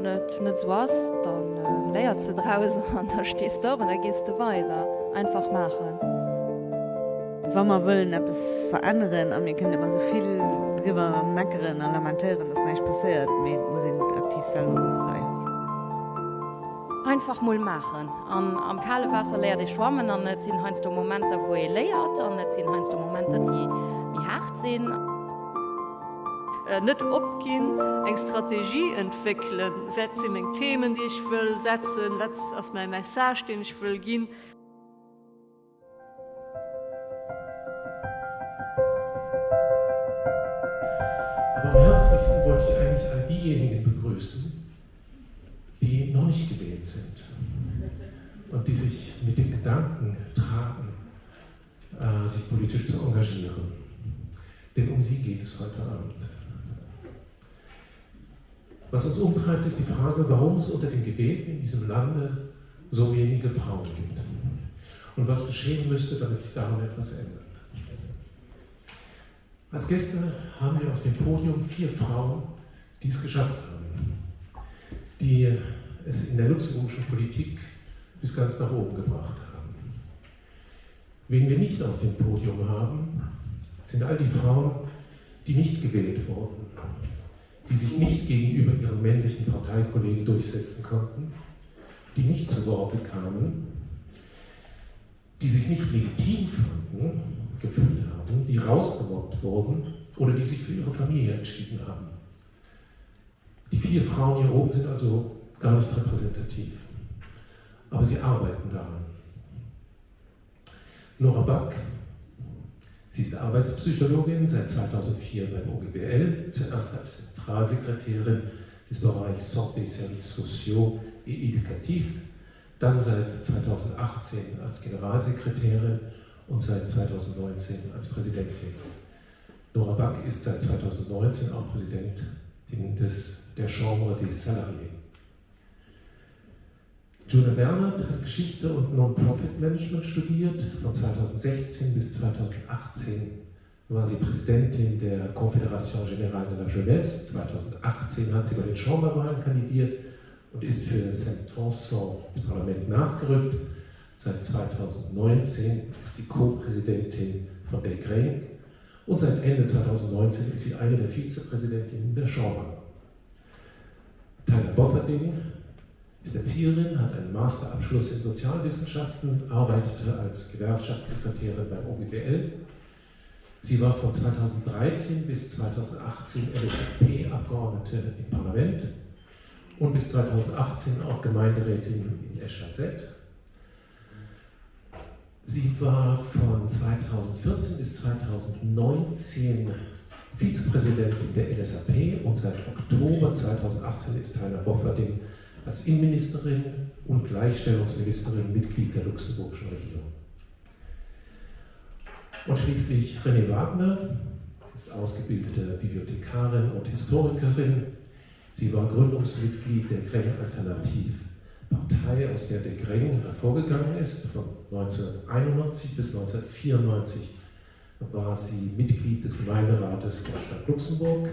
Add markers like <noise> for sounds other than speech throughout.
wann net net was, dann äh, léiert ze drausen <laughs> an der stest op an der gest du weiter einfach machen. Wa man wëllen App es veranderen an mir kënne man soviel drwer meckeren an Lamentéieren das neich passiert mé musssinn aktiv salrei. Einfach moll machen. An am kale Wasser leer de schwammen an net sinn heinst du Momente, wo e léiert, an net sinn heinst du Momente, die, die hart sinn. Äh, net opgin eng Strategie entwickeln eng Themen die ich will setzen aus mein Message den ich will gehen Aber am herzlichsten wollte ich eigentlich all diejenigen begrüßen, die noch nicht gewählt sind und die sich mit dem Gedanken tragen, äh, sich politisch zu engagieren. Denn um sie geht es heute Abend. Was uns umtreibt, ist die Frage, warum es unter den Gewählten in diesem Lande so wenige Frauen gibt und was geschehen müsste, damit sich daran etwas ändert. Als Gäste haben wir auf dem Podium vier Frauen, die es geschafft haben, die es in der luxemburgischen Politik bis ganz nach oben gebracht haben. Wen wir nicht auf dem Podium haben, sind all die Frauen, die nicht gewählt wurden, die sich nicht gegenüber ihren männlichen Parteikollegen durchsetzen konnten, die nicht zu Worte kamen, die sich nicht legitim fanden, gefühlt haben, die rausgemobbt wurden oder die sich für ihre Familie entschieden haben. Die vier Frauen hier oben sind also gar nicht repräsentativ, aber sie arbeiten daran. Nora Back, sie ist Arbeitspsychologin seit 2004 beim OGBL, zuerst als Zentralsekretärin des Bereichs Santé Services Sociaux et Educatif, dann seit 2018 als Generalsekretärin und seit 2019 als Präsidentin. Nora Back ist seit 2019 auch Präsidentin des, der Chambre des Salariés. Juna Bernhardt hat Geschichte und Non-Profit-Management studiert. Von 2016 bis 2018 war sie Präsidentin der Confédération Générale de la Jeunesse. 2018 hat sie bei den Chamberwahlen kandidiert und ist für Saint-Transon ins Parlament nachgerückt. Seit 2019 ist sie Co-Präsidentin von Belgrade und seit Ende 2019 ist sie eine der Vizepräsidentinnen der Chambre. Tyler Bofferding ist Erzieherin, hat einen Masterabschluss in Sozialwissenschaften arbeitete als Gewerkschaftssekretärin beim OGBL. Sie war von 2013 bis 2018 LSFP-Abgeordnete im Parlament und bis 2018 auch Gemeinderätin in Eschat-Zett. Sie war von 2014 bis 2019 Vizepräsidentin der LSAP und seit Oktober 2018 ist Tyler Bofferding als Innenministerin und Gleichstellungsministerin Mitglied der luxemburgischen Regierung. Und schließlich René Wagner, sie ist ausgebildete Bibliothekarin und Historikerin. Sie war Gründungsmitglied der Greng Alternativ Partei, aus der der Greng hervorgegangen ist. Von 1991 bis 1994 war sie Mitglied des Gemeinderates der Stadt Luxemburg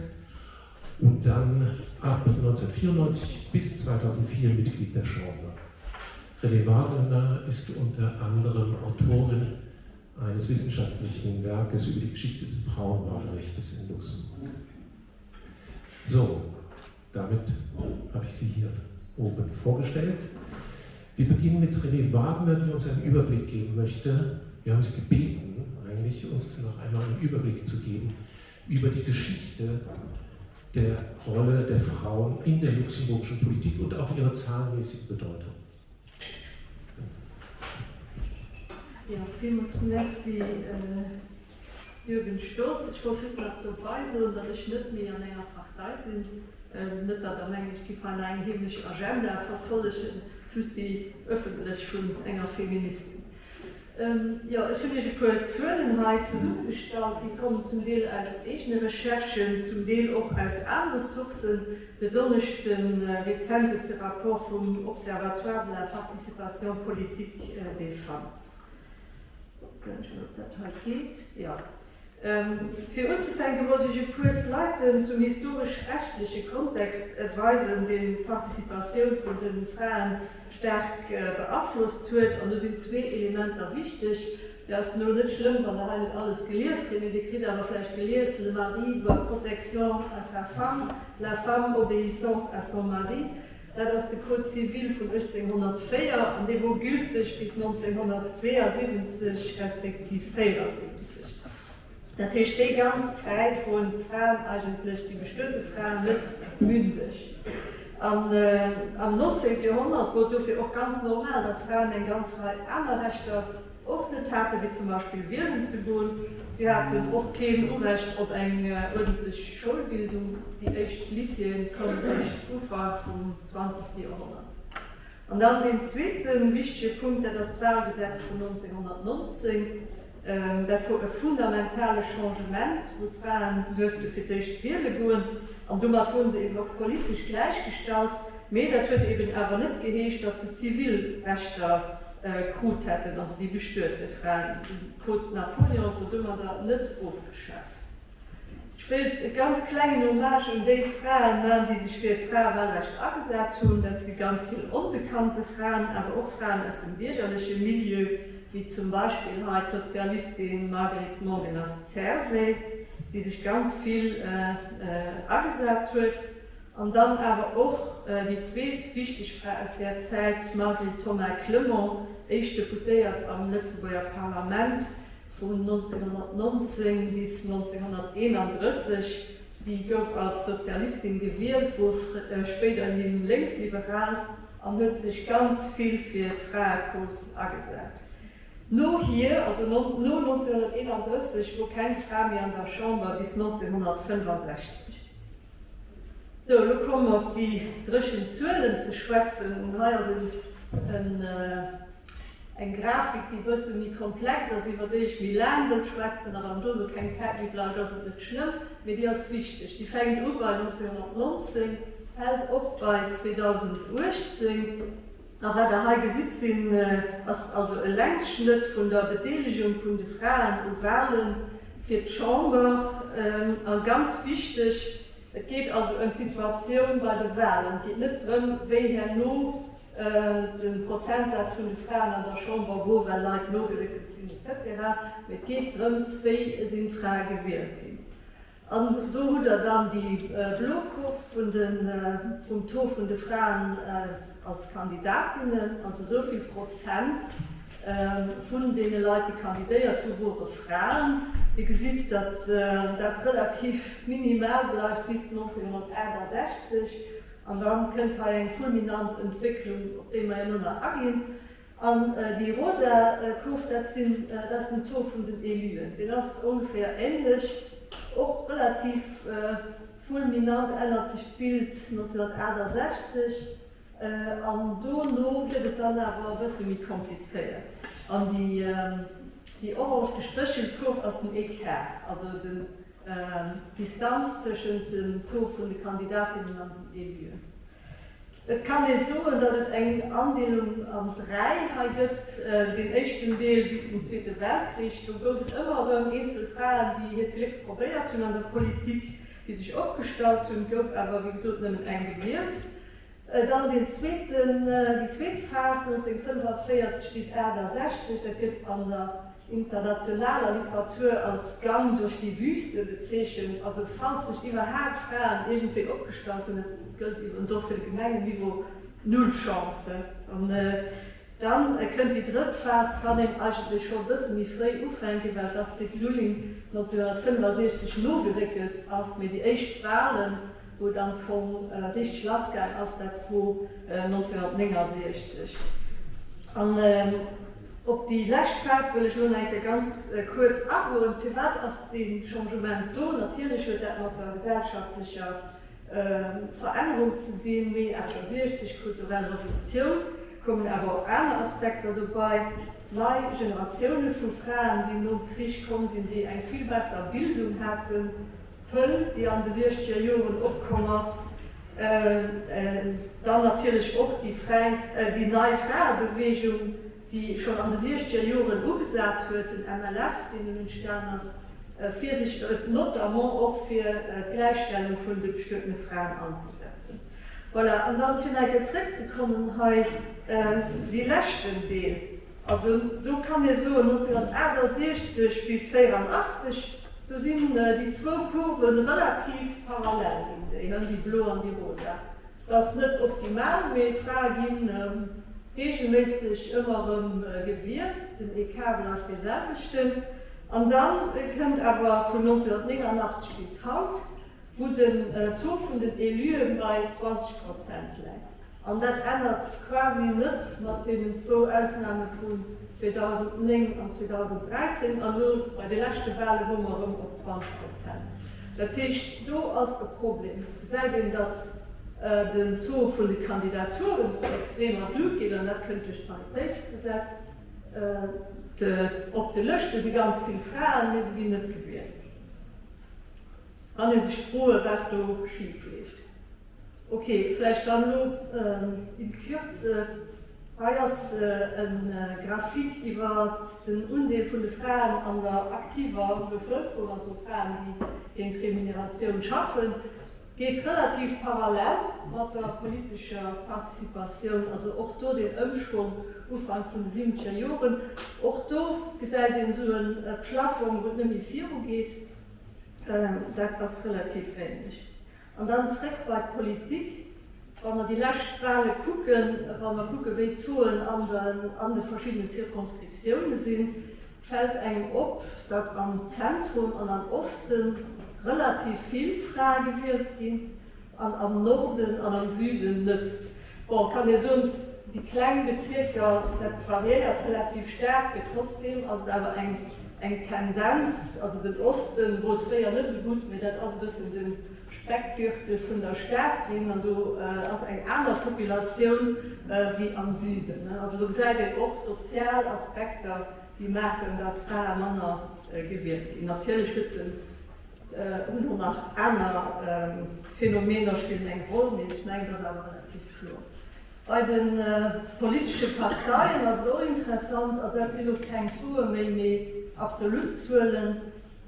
und dann ab 1994 bis 2004 Mitglied der Chambre. René Wagner ist unter anderem Autorin eines wissenschaftlichen Werkes über die Geschichte des Frauenwahlrechts in Luxemburg. So, damit habe ich Sie hier oben vorgestellt. Wir beginnen mit René Wagner, die uns einen Überblick geben möchte. Wir haben sie gebeten, eigentlich uns noch einmal einen Überblick zu geben über die Geschichte der Rolle der Frauen in der luxemburgischen Politik und auch ihre zahlenmäßige Bedeutung. Ja, vielen merci, äh, Jürgen Sturz. Ich wollte noch dabei sein, dass ich nicht mehr an einer Partei bin. Äh, nicht, dass er eigentlich eine erhebliche Agenda verfolgen, plus die öffentlich von enger Feministin. Ähm, ja, öffentliche Projektionenheit zur Suchgestalt, die kommen zum Teil aus eigenen Recherchen, zum Teil auch aus anderen Sourcen, besonders den äh, rezenteste Rapport vom Observatoire de la Participation Politique äh, des Femmes. Wenn ich das halt geht, ja. Ähm, für uns wollte ich Kurs leiten zum historisch-rechtlichen Kontext erweisen, den Partizipation von den Frauen stark äh, beeinflusst wird. Und es sind zwei Elemente wichtig. Das ist nur nicht schlimm, weil er nicht alles gelesen hat. Die Krieg aber vielleicht gelesen, Le Mari doit protection à sa femme, la femme obéissance à son mari. Das ist der Code Zivil von 1804 und der war gültig bis 1972 respektive 74. Dat hi de ganz Zeit wo Frauen eigentlich die bestimmte Frauen mit mündig. An, äh, am 19. Jahrhundert wurde dafür auch ganz normal, dass Frauen eine ganz Reihe anderer Rechte ordnet hatte, wie zum Beispiel gehen. Sie hatten auch kein Unrecht auf eine ordentliche Schulbildung, die echt Lyceen konnten nicht Ufer vom 20. Jahrhundert. Und dann den zweiten wichtigen Punkt, der das Frauengesetz von 1919 ähm, dat wo e fundamentale Changement wo Frauen dürfte fir dichcht viele goen an du vu se eben noch politisch gleichgestalt me dat hue eben aber net geheescht dat ze zivilrechter äh, hätten also die bestörte Frauen Code Napoleon wo dummer da net aufgeschafft. Ich ganz kleine Hommage um die Frauen, die sich für Frauenwahlrecht abgesagt tun, dass sie ganz viele unbekannte Frauen, aber auch Frauen aus dem bürgerlichen Milieu, wie zum Beispiel halt Sozialistin Margaret Morgan aus Zerve, die sich ganz viel äh, äh, angesagt wird. Und dann aber auch äh, die zweite wichtig Frau aus der Zeit Marguerite Thomas Clement, ich deputiert am Lützeburger Parlament von 1919 bis 1931. Sie gouf als Sozialistin gewählt, wo äh, später hin linksliberal an sich ganz viel für Freikurs angesagt. Nur hier, also nur 1931, wo kein Frau mehr an der Chambre bis 1965. So, du kom op die drschen Zölen zu schwätzen sind ähm, äh, en Grafik die bist nie komplex über dich wie lang und schwätzen daran du kein Zeit wie bla das nicht schlimm mit dir ist wichtig. Die fängt über 1919 hält op bei 2010 aber der Hagesitz sind äh, also Längsschnitt von der Beteiligung von de Frauen Ovalen für Chamber äh, ganz wichtig die Et geht also en Situation bei de Wahlen geht net drin we her no äh, den Prozentsatz von de Frauen an der Chamber wo Leiit no sind etc mit geht drins sind frei gewählt gehen. An do er dann die äh, Blockhof von den äh, vom To von de Frauen äh, als Kandidatinnen also soviel Prozent, äh, vun denen Leute kandidéiert zu wo befragen, die gesieht, dat äh, dat relativ minimal bleibt bis 1961 an dann könnt ha eng fulminant Entwicklung op dem er nun agin. An äh, die Rosa äh, Kurf dat sind äh, das den Tor vun den Elyen. Den das ungefähr englisch och relativ äh, fulminant ändert sich Bild 1961 Äh, an Dono gëtt dann awer bësse wie kompliceéiert. An die, ähm, die orange gestrichel Kurf aus dem EK, also den äh, Distanz zwischen dem to und den Kandidatinnen an den EU. Et kann e soen, dat het eng Andeelung an drei ha gëtt äh, den echten Deel bis den Zweite Weltkrieg, do gouft ëmmer ëm Insel Fraen, die het Licht probéiert hun an der Politik, die sich opgestalt hun gouf, aber wie gesot eng gewirkt dann den zweiten äh, die Sweetphase 1945 bis Äder 60 da gibt an der internationaler Literatur als Gang durch die Wüste bezeschen also fand sich überhaupt Frauen irgendwie abgestaltet gilt eben so viele Gemengen wie wo null Chance. Und, äh, dann äh, könnt die Drittphase kann dem eigentlich schon bisschen wie frei ufenke, weil das Lulling 1965 nur gewickelt als mir die echt Wahlen, wo dann vom äh, richtig Laske aus der vor äh, 1960. Und, ähm, ob die Lächtfest will ich nun eigentlich ganz äh, kurz abholen. Privat aus dem Changement do? Natürlich wird der gesellschaftlicher äh, Veränderung zu dem sich kulturelle Revolution. Kommen aber auch andere Aspekte dabei. Neue Generationen von Frauen die nun Krieg kommen sind die ein viel besser Bildung hatten. Pëll, die an de 16 Joen opkommers, äh, äh, dann natürlich auch die, Frei, äh, die neue Freibewegung, die schon an de 16 Joen ugesat huet den MLF in den Sterners, äh, für sich not notamment auch für äh, Gleichstellung von bestimmten Frauen anzusetzen. Voilà. Und dann vielleicht zurückzukommen halt, äh, die letzten Deel. Also du kann mir so 1960 bis 84 Da sind äh, die zwei Kurven relativ parallel, die, die blau und die Rose. Das nicht optimal, mit tragen ähm, regelmäßig immer im äh, Gewirrt, den E-Kabel auf dieselbe Stimme. Und dann äh, kommt aber von 1989 bis heute, wo den äh, Tod von den Elyen bei 20 Prozent lädt. Und das ändert quasi nichts nach den zwei Ausnahmen von 2009 an 2013 an bei de lachte Wale wommer rum op 20 Prozent. Dat techt do als be Problem. Sei dem dat äh, den Tor vun de Kandidaturen extremer Blut geht, an dat könnte ich Paritätsgesetz äh, op de Lëchte se ganz viel Fragen les wie net gewählt. An den sich frohe Wachtung schief legt. Okay, vielleicht dann nur ähm, in Kürze Eiers äh, en äh, Grafik iwwer den Undeel vun de Fraen an der aktiver Bevölkerung also Fraen, die den Kriminalisierung schaffen, geht relativ parallel mat der politischer Partizipation, also och do den Ömschwung Ufang vun 7. Joren, och do gesäit den so en äh, Plaffung wo nimi Fiu geht, äh, dat was relativ ähnlich. Und dann zreck bei Politik, Wann man die Lächtwale gucken, wann man gucke we Touren an den, an de verschiedene Zirkonskriptionen sinn, fällt eng op, dat am Zentrum an am Osten relativ viel Frage wird gehen, an am Norden, an am Süden net. Bon, kann so die kleinen Bezirke variiert relativ stark, trotzdem als da eng eng Tendenz, also den Osten, wo ja nicht so gut mit als bisschen den Speckgürte von der Stadt sinn an du äh, ass eine andere Population äh, wie am Süden. Ne? Also du seit och Sozialaspekter, die machen dass freier Männer äh, gewirkt. Natürlich Hütten äh, und nach einer ähm, Phänomene spielen eng Rolle ich meine das aber relativ flur. Bei den äh, politischen Parteien as so interessant, als sie kein Tour méi absolut zuelen,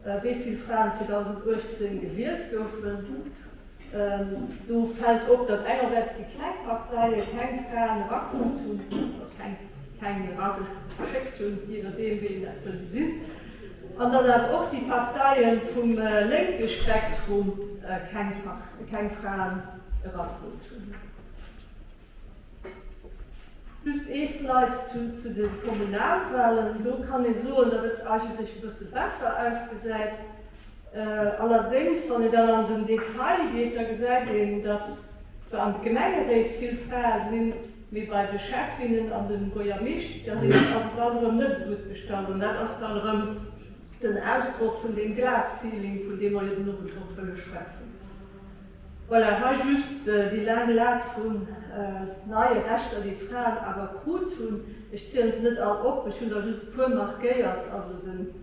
äh, wieviel Fragen 2018 gewählt dürfen. Ähm, du fällt op dat einerseits die Kleinpartei kein Fragen Racken zu kein, kein irakisch Projekt je nachdem wie sind. Und dann auch die Parteien vom äh, linke Spektrum äh, kein, kein Fragen Racken tun just eest Leiit zu, zu den Kommunalwahlen, do kann e so dat et eigentlich bësse besser ausgesäit. Äh, allerdings wann dann an den Detail geht, da gesäit eben dat zwar an Gemengereet viel freier sinn wie bei de Chefinnen an den Goyamischt as net gut bestanden net as den Ausdruck von dem Glaszielling, von dem man noch Druck schwätzen. Voilà, war just äh, die lange Lag vun äh, naie Rechter die Fragen aber gut hun ich zählen sie net all op ich hun just pur markiert also den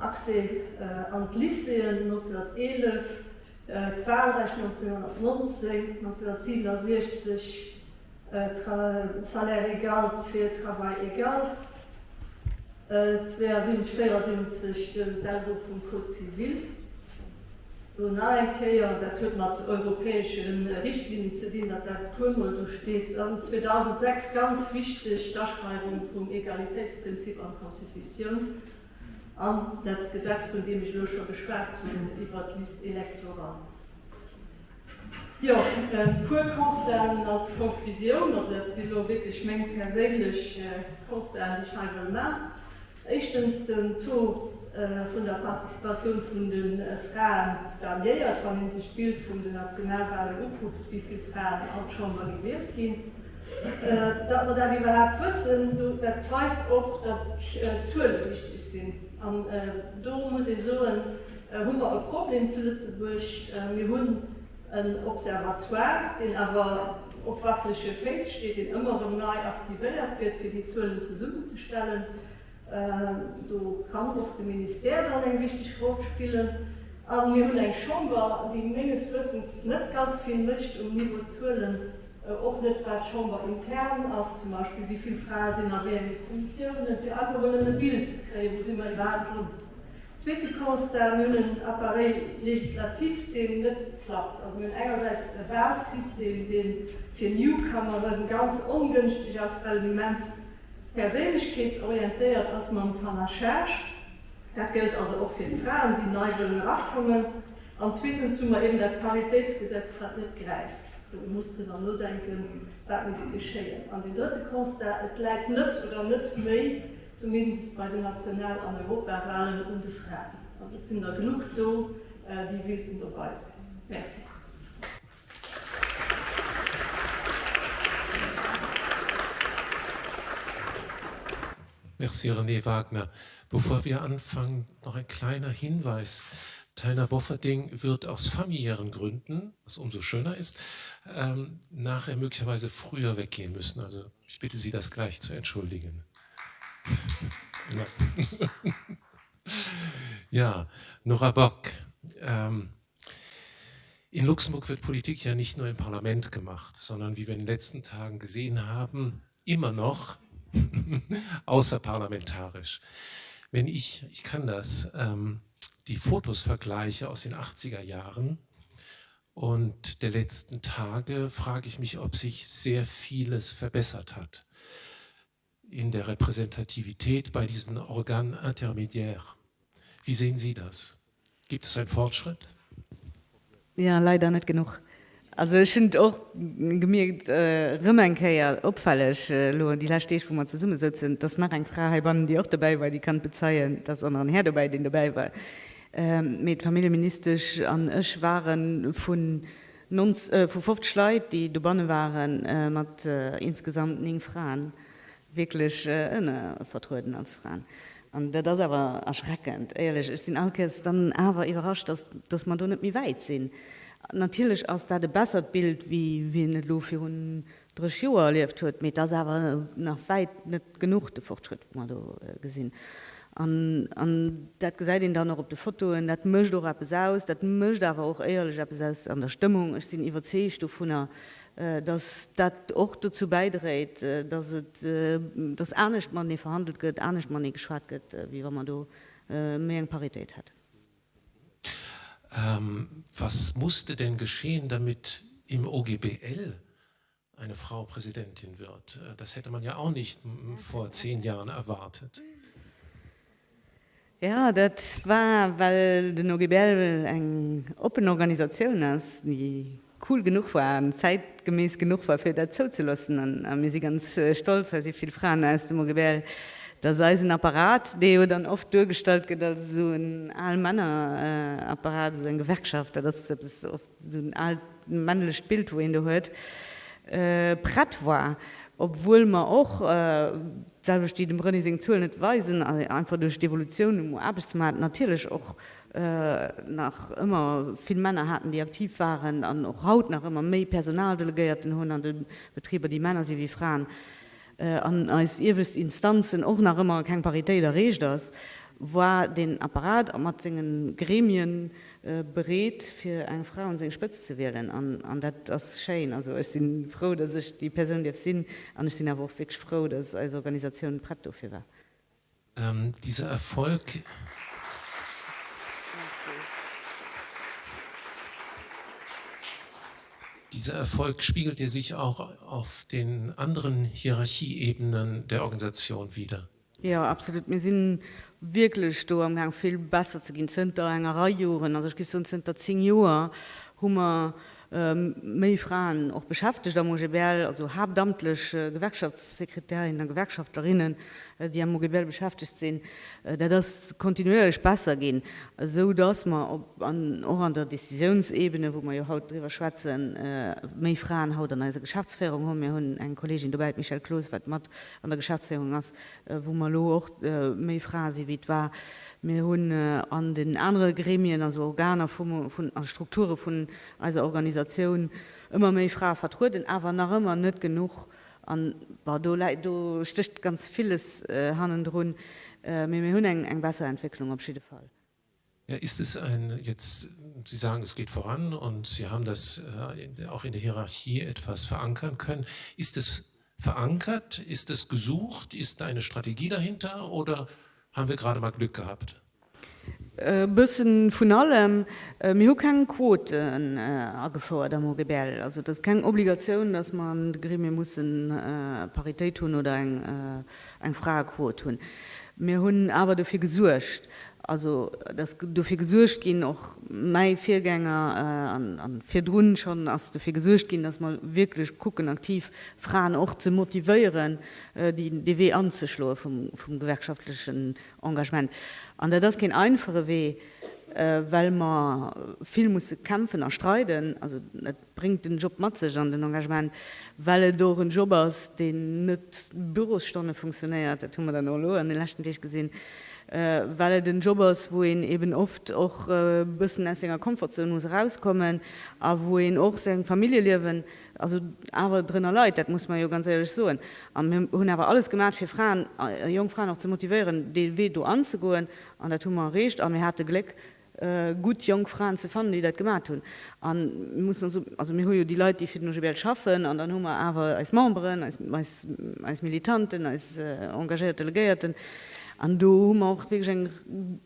Ase äh, an Liseen 1911 äh, Qualrecht 1919 1967 äh, Salär egal fir Travail egal. Äh, 2 sind 4 sind den Dalbuch vum Code zivil Keier dat huet mat europäesschen Richtlinien ze dienen, dat der Krümmel steht. 2006 ganz wichtig Darschreibung vum Egalitätsprinzip an Konstitution an dat Gesetz von dem ich locher beschwert iwwer List elektoral. Ja, äh, purkonstern als Konklusion wirklich meng perlich äh, konstern Echtens den To Äh, von der Partizipation von den äh, Frauen staniert von den sich Bild von den Nationalwahl geguckt, wie viele Frauen auch schon mal gewählt gehen. Äh, da man dann überhaupt wissen, du weißt auch, dass äh, Zölle wichtig sind. Und äh, da muss ich so ein, äh, ein Problem zu Lützeburg. Äh, wir haben ein Observatoire, den aber auf wirkliche Face steht, den immer neu aktiviert wird, für die Zölle zusammenzustellen. Äh, du kann doch dem Minister dann eng wichtig Rolle spielen. An mir hun eng Schomba, die Mengeswissens net ganz viel mischt um Niveau zuelen och net Schomba intern aus zum Beispiel wieviel Phrasinn erwähnen Kommissionen für einfach Bild kreen, wo sie mal waren drin. Zweite Kost der münnen Appareil legislativ den net klappt. Also mit einerseits Erwerbssystem, den für Newcomeren ganz ungünstig aus Elements persönlichkeitsorientiert als man Panacherche. Das gilt also auch für Frauen, die neuen Rachtungen. Und zweitens zu eben der Paritätsgesetz hat nicht greift. So, musste dann nur denken, das muss geschehen. An die dritte Kunst, da es nicht oder nicht mehr, zumindest bei den National- an Europawahlen und Fragen. Und jetzt sind da genug da, die wilden dabei sind. Merci. Merci René Wagner. Bevor wir anfangen, noch ein kleiner Hinweis. Tainer Bofferding wird aus familiären Gründen, was umso schöner ist, ähm, nachher möglicherweise früher weggehen müssen. Also ich bitte Sie, das gleich zu entschuldigen. <laughs> ja, Nora Bock. Ähm, in Luxemburg wird Politik ja nicht nur im Parlament gemacht, sondern wie wir in den letzten Tagen gesehen haben, immer noch <laughs> außerparlamentarisch. Wenn ich, ich kann das, ähm, die Fotos vergleiche aus den 80er Jahren und der letzten Tage, frage ich mich, ob sich sehr vieles verbessert hat in der Repräsentativität bei diesen Organen intermediär. Wie sehen Sie das? Gibt es einen Fortschritt? Ja, leider nicht genug. Also ich finde auch gemerkt äh, Rimmenkeier opfällig äh, die Lastech, wo man zu Summe sitzen, das nach ein Freiheitbahn, die auch dabei war, die kann bezeihen, dass anderen Herr dabei, den dabei war. Ähm, mit familieministerisch an Ech waren von, äh, von 50 Leute, die bonne waren, äh, mit äh, insgesamt nie Frauen wirklich äh, vertreten als Frauen. Und das ist aber erschreckend, ehrlich. Ich bin Alkes dann aber überrascht, dass, dass man da nicht mehr weit sind. Natürlich ist das ein besseres Bild, wie wie nicht nur für drei Jahre erlebt hat, aber das ist aber noch weit nicht genug der Fortschritt, den man da äh, gesehen. An, an dat ge se dann noch op de Foto en dat mcht doch ab aus, dat mcht aber auch ehrlich ab an der Stimmung. Ich sind iwwerzecht vu der Äh, dass dat auch dazu beidreht, äh, dass äh, das ernst man nicht verhandelt wird, ernst man nicht geschwar wird, wie wenn man da mehr Parität hat. Ähm, was musste denn geschehen, damit im OGBL eine Frau Präsidentin wird? Das hätte man ja auch nicht vor zehn Jahren erwartet. Ja, das war, weil den OGBL eine Open Organisation ist, die cool genug war zeitgemäß genug war für dazu zu lassen an mir sie ganz äh, stolz als sie viel Frauen als dem Gebel da sei ein Apparat der dann oft durchgestaltet als so ein allmänner äh, so ein Gewerkschaft das ist so ein alten männliches Bild wohin du hört äh, pratt war obwohl man auch äh, selber steht im Renning zu nicht weisen also einfach durch die Evolution im Arbeitsmarkt natürlich auch Äh, nach immer viel Männer hatten, die aktiv waren, an auch Haut nach immer mehr Personaldelegierten hun an den Betriebe, die Männer sie wie Frauen. Äh, an als ihrwist Instanzen auch nach immer kein Parität der Re das, war den Apparat am Matzingen Gremien äh, für eine Frau und sich spitz zu wählen an, an dat, das Schein. Also ich bin froh, dass ich die Person die sind an ich aber auch wirklich froh, dass als Organisation Pratt dafür war. Ähm, dieser Erfolg. Dieser Erfolg spiegelt er sich auch auf den anderen Hierarchieebenen der Organisation wieder. Ja, absolut. Wir sind wirklich da am Gang viel besser zu gehen. Sind da Reihe Jahren, also ich gesund sind da zehn Jahre, haben wir ähm, méi Frauen auch beschäftigt am Mogebel, also hauptamtlich äh, Gewerkschaftssekretärin der Gewerkschaftlerinnen, äh, die am Mogebel beschäftigt sind, äh, da das kontinuierlich besser gehen, so dass man an, auch an der Entscheidungsebene, wo man ja haut drüber schwatzen, äh, méi Frauen haut an einer Geschäftsführung haben. Wir hun ein Kollegin dabei Michael wat mat an der Geschäftsführung ist, äh, wo man auch äh, méi Phrase wie war hun äh, an den anderen Gremien also Organe von, von, von Strukturen von also Organisation immer mehr Frau vertreten aber nach immer nicht genug an du, sticht ganz vieles äh, han run äh, hun eng eng Wasserentwicklung auf jeden Fall. Ja, ist es ein jetzt Sie sagen es geht voran und Sie haben das äh, auch in der Hierarchie etwas verankern können. Ist es verankert? Ist es gesucht? Ist eine Strategie dahinter oder haben wir gerade mal Glück gehabt? Äh, bisssen vun allem äh, mir kein Quoten äh, gefordert am Gebel. Also das kein Obligation, dass man Grimi muss äh, Parität tun oder ein, äh, ein Fragequot tun. mir hunn aber dafür gesuercht. Also das dafür gesuercht gehen auch mei Viergänger äh, an, an vier Drnnen schon as dafür gesuercht gehen, dass man wirklich gucken aktiv Frauen auch zu motivieren, äh, die DW anzuschlo vom, vom gewerkschaftlichen Engagement. An der das kein einfache weh äh, weil man viel muss kämpfen erstreiten also bringt den Job mat an den Engagement. Weil durch Job aus den net Bürostunde funktioniert tun dann an den letzten Tisch gesehen äh, weil den Jobbers wo ihn eben oft auch äh, bisschen essinger Komfortzone muss rauskommen aber wo ihn auch seine Familie leben also aber drinnner Leute das muss man ja ganz ehrlich so hun aber alles gemacht für Frauen äh, Jungfrauen noch zu motivieren den du anzugehen. An der Tumor recht. Aber mir hatte Glück äh, gut Jungfrauen zu fanden die das gemacht tun an muss so, also mir die Leute die für die Welt schaffen. An dann Nummer aber als Memberen als, als, als Militanten als äh, engagierte Delegierten an do auch wirklich eng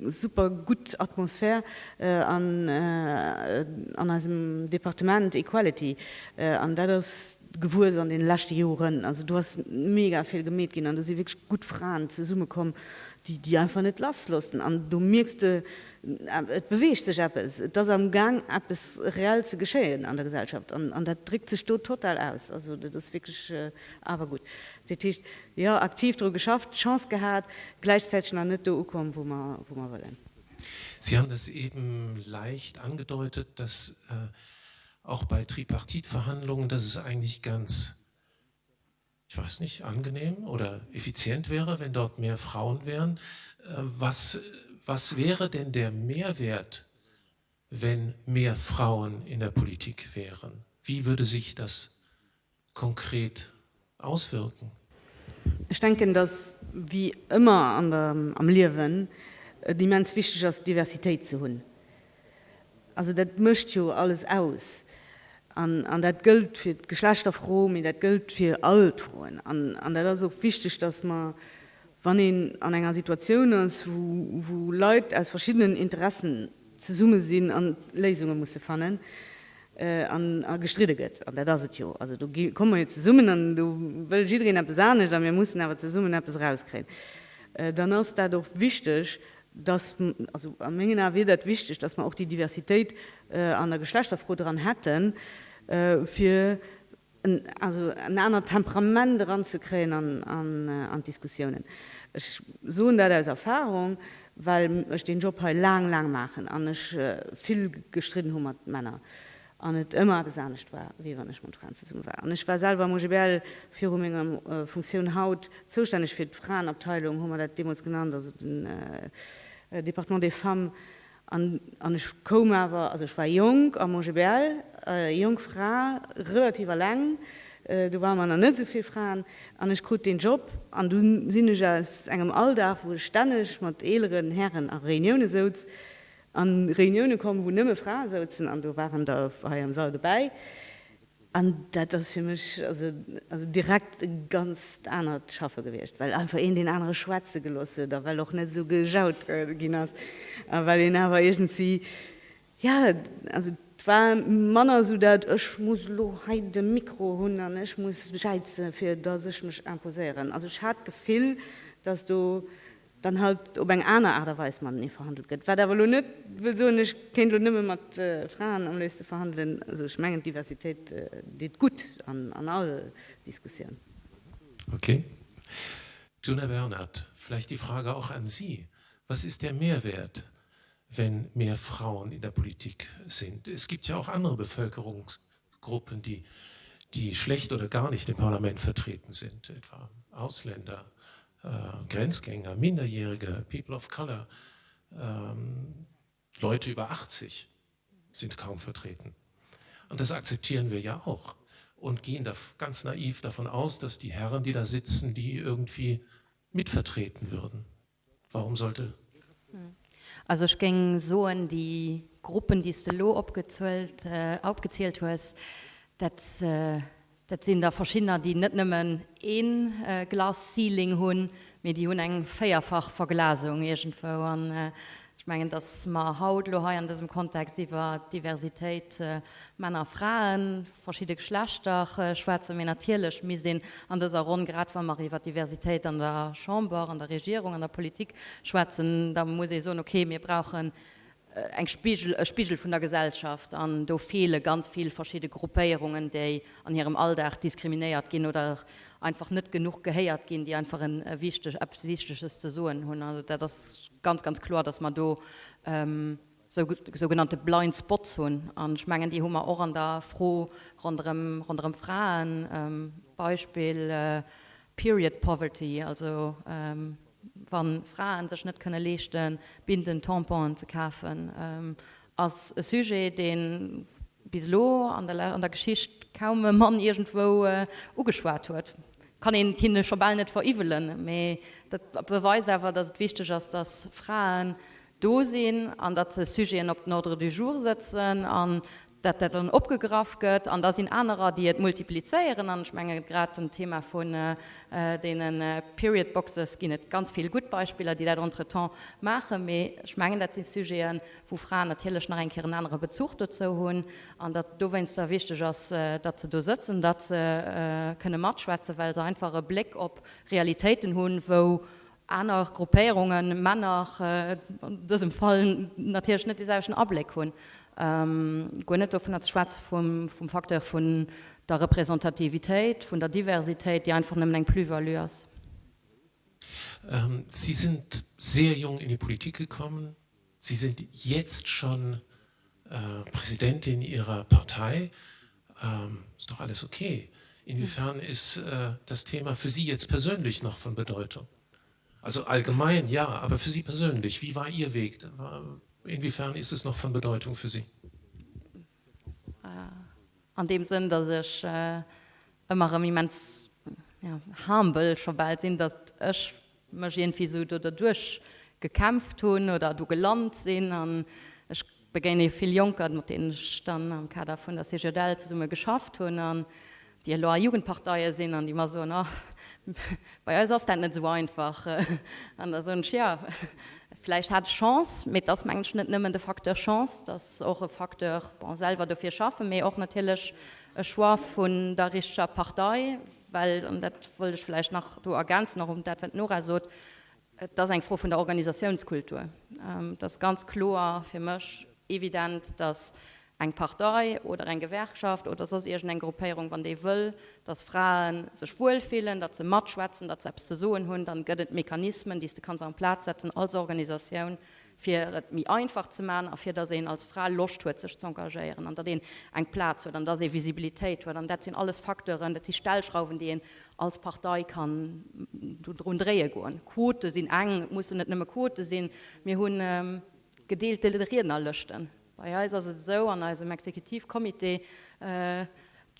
super gut Atmosphär äh, an, äh, an einem Departement Equality äh, an der das gewur an den lachte Joren also du hast mega viel gemäht gehen an du sie wirklich gut fragen zur Summe kommen die die einfach nicht laslassen an du merkste äh, bewecht sich ab es das am Gang ab es real zu geschehen an der Gesellschaft. An, an der trägt sich total aus. Also das wirklich äh, aber gut. äh, Tisch, ja aktiv dr geschafft chance gehabt gleichzeitig an nicht kommen wo man wo man wollen Sie haben es eben leicht angedeutet dass äh, auch bei Tripartitverhandlungen dass es eigentlich ganz ich weiß nicht angenehm oder effizient wäre wenn dort mehr Frauen wären äh, was was wäre denn der Mehrwert, wenn mehr Frauen in der Politik wären? Wie würde sich das konkret auswirken? Ich denke, dass wie immer an der, am Lehrwen äh, die mens wichtig ist, Diversität zu hun. Also das mischt ja alles aus. Und, und das gilt für Geschlechterfrohen, das gilt für Altfrauen. Und, und das ist auch wichtig, dass man wann ihn an einer Situation ist, wo, wo Leute aus verschiedenen Interessen zu Summe sind an Lesungen muss fannen äh, an, an gestritten geht der das ja. also du kommen jetzt zu summen an du will besahne dann wir mussten aber zu summen etwas rauskriegen äh, dann ist dadurch wichtig dass also am Menge wird wichtig dass man auch die Diversität äh, an der Geschlechterfrau daran hätten äh, für ein, also ein anderer Temperament daran zu kriegen an, an, äh, an Diskussionen. Ich so da als Erfahrung, weil ich den Job halt lang lang machen an ich äh, viel gestritten hu Männer an net immer besanigt war wie wann ich Franz war. Und ich war selber Mobel für äh, Funktion haut zuständig für Frauenabteilung hu dat Demos genannt also den äh, äh, Departement des Femmes an, an ich kom aber also ich war jung am Mobel äh, Jungfrau relativ lang. Äh, du war man net sovi Fragen an ich gut den Job an du sinn engem Alldach wo stannech mat eleren Herren a Reunionune so an Reunionune kommen wo nimme Fra sozen an du waren da am Saal dabei dat das für mich also, also direkt ganz anders schaffe gewichtcht weil einfach in den andere Schwarze gelosse da weil auch net so geschaut äh, weil den aber irgendwie ja also war Manner so dat ech muss lo he de Mikro hun ich muss scheize fir dat ich mich imposieren. Also ich hat gefil, dass du dann halt ob eng einer Aderweis man nie verhandelt get. net will so nicht kind du nimme mat äh, Frauen am leste verhandeln also schmengen Diversität äh, dit gut an, an alle Diskussionen. Okay. Juna Bernhard, vielleicht die Frage auch an Sie. Was ist der Mehrwert wenn mehr Frauen in der Politik sind. Es gibt ja auch andere Bevölkerungsgruppen, die, die schlecht oder gar nicht im Parlament vertreten sind, etwa Ausländer, äh, Grenzgänger, Minderjährige, People of Color, ähm, Leute über 80 sind kaum vertreten. Und das akzeptieren wir ja auch und gehen da ganz naiv davon aus, dass die Herren, die da sitzen, die irgendwie mitvertreten würden. Warum sollte Also ich ging so in die Gruppen, die du abgezählt, äh, aufgezählt hast, das, äh, das sind da verschiedene, die nicht nur ein äh, Glas Ceiling haben, mit die haben eine Feierfach Verglasung irgendwo. Und, äh, ich meine, dass man haut in diesem Kontext über Diversität äh, Männer, Frauen, verschiedene Geschlechter, äh, Schwarze wie natürlich. Wir sehen an dieser Runde, gerade wenn man über Diversität an der Chambre, an der Regierung, an der Politik schwätzen, da muss ich sagen, okay, wir brauchen eng Spiegel, äh, Spiegel von der Gesellschaft an do viele ganz viel verschiedene Gruppierungen, die an ihrem Alltag diskriminiert gehen oder einfach nicht genug geheiert gehen, die einfach ein äh, wichtig zu suchen haben. Also das ganz ganz klar, dass man do ähm, so, sogenannte Blind Spots haben. Und schmengen die Hummer auch an der froh rund rund um Frauen, ähm, Beispiel äh, Period Poverty, also ähm, wann Frauen sech net könne lechten, binden Tampon zu kaufen Ähm, als sujet den bis lo an der, an der Geschicht kaum man irgendwo äh, ugeschwart huet. kann den en schon ball net verivelen méi dat beweis awer, dat het wichtig ist, dass Frauen dosinn an dat ze Sygéen op Nordre du Jour setzen, an dat dat dann opgegraf gëtt, an da sind anderer, die et multiplizieren. An schmengen grad zum Thema vun äh, denen äh, Periodboxes ginnet ganz viel gut Beispieler, die dat entretan mache méi schmengen dat sind Sygéen, wo Fraen natürlich nach en Kern andere Bezuchte ze hunn, an dat do wennst der wichtig ass äh, dat ze do sitzen, dat ze äh, kënne matschwäze, weil se einfache Blick op Realitäten hunn, wo, aner Gruppéierungen, Männer äh, dësem Fallen natierschnitt dieselschen Ableg hunn. Ähm, go net davon als Schwarz vom, vom Faktor von der Repräsentativität, von der Diversität, die einfach eng plusvalueurs. Ähm, Sie sind sehr jung in die Politik gekommen. Sie sind jetzt schon äh, Präsidentin Ihrer Partei. Ähm, ist doch alles okay. Inwiefern ist äh, das Thema für Sie jetzt persönlich noch von Bedeutung? Also allgemein ja, aber für Sie persönlich, wie war Ihr Weg? War, Inwiefern ist es noch von Bedeutung für Sie? Äh, an dem Sinn, dass ich äh, immer immens ja, humble schon bald sind, dass ich mich irgendwie so dadurch gekämpft habe oder du gelernt sind. Und ich beginne viel Junker, mit denen ich dann am Kader von der CGDL zusammen geschafft habe. Und die Jugendparteien sind und immer so, na, <laughs> bei uns ist das nicht so einfach. <laughs> Und da so, ja, vielleicht hat chance mit das menschen ni de faktor chance das auch faktor bon, selber dafür schaffen mir auch natürlich schwa von der richscher partei weil und dat wollte ich vielleicht nach du ganz noch um dat nur so das ein froh von der organisationskultur. Ähm, das ganz klar für mich evident dass eng Partei oder eng Gewerkschaft oder sos ir eng Gruppierung wann de will, dat Frauen sech wohlfehlen, dat ze mat schwätzen, dat selbst so hun, dann gëtt Mechanismen, die du kannst am Platz setzen als Organisation fir mi einfach zu man, afir da se als Frau locht hue sech zu engagieren, an den eng Platz oder da se Visibilität dann dat sind alles Faktoren, dat sie Stellschrauben die als Partei kann du run drehe goen. Quote sind eng muss net nimme Quote sinn mir hun ähm, gedeelte Reden erlöschten Bei uns ist es so, an unserem Exekutivkomitee äh,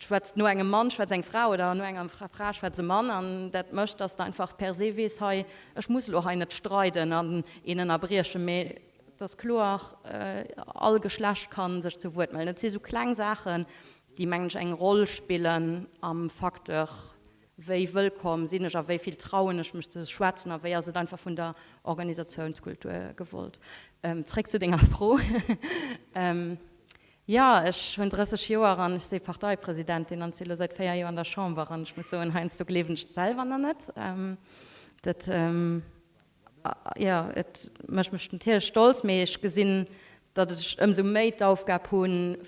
schwätzt nur engem Mann schwätzt eng Frau oder nur engem Frau schwätze Mann an dat mcht das einfach per se wies hei Ech muss loch net streiten an innen abrische me das Kloach äh, all geschlecht kann sech zu wurt melden. se so Klangsachen, die mensch eng Rolle spielen am Faktor wéi willkommen sinn ich wéi viel trauen ich müsste schwatzen aber se einfach von der Organisationskultur gewollt. Ähm, trägt du Dinger froh? <laughs> Ähm, ja ich hun Jo an ich se Parteipräsidentin an seit vier Jahren an der Chamber an ich muss so in heinz du leben selber net. Ähm, dat ähm, ja mech mischt Tier stolz méch gesinn dat ich um so Maid aufgab hun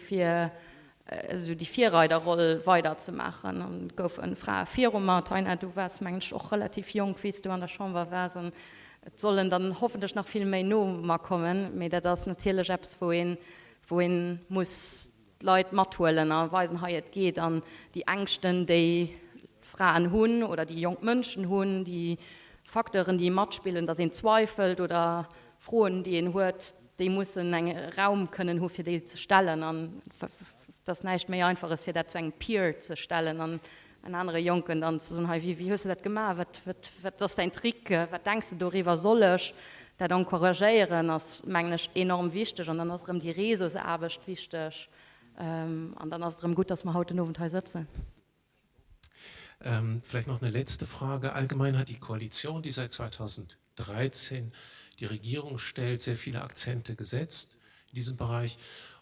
fir also die vierreiterrolle weiterzumachen und gouf en Frau vier du warst mensch auch relativ jung wiest du an der war wäsen sollen dann hoffentlich noch viel mehr no kommen mit das natürlich apps wohin wohin muss leute matuellen erweisen ha geht an die angsten die fragen hun oder die jungmönschen hun die faktoren die matt spielen da sind zweifelt oder frohen die in hört die muss en raum können wofür die zu stellen an das nicht mehr einfach ist für dazu ein Peer zu stellen an ein andere Jungen dann zu sagen, wie, wie hast du das gemacht was, was, was das dein Trick? Was denkst du darüber soll ich da dann korrigieren das ist enorm wichtig und dann ist die Resus arbeit wichtig ähm, und dann ist gut dass man heute nur Teil sitzen ähm, vielleicht noch eine letzte Frage. Allgemein hat die Koalition die seit 2013 die Regierung stellt, sehr viele Akzente gesetzt in diesem Bereich.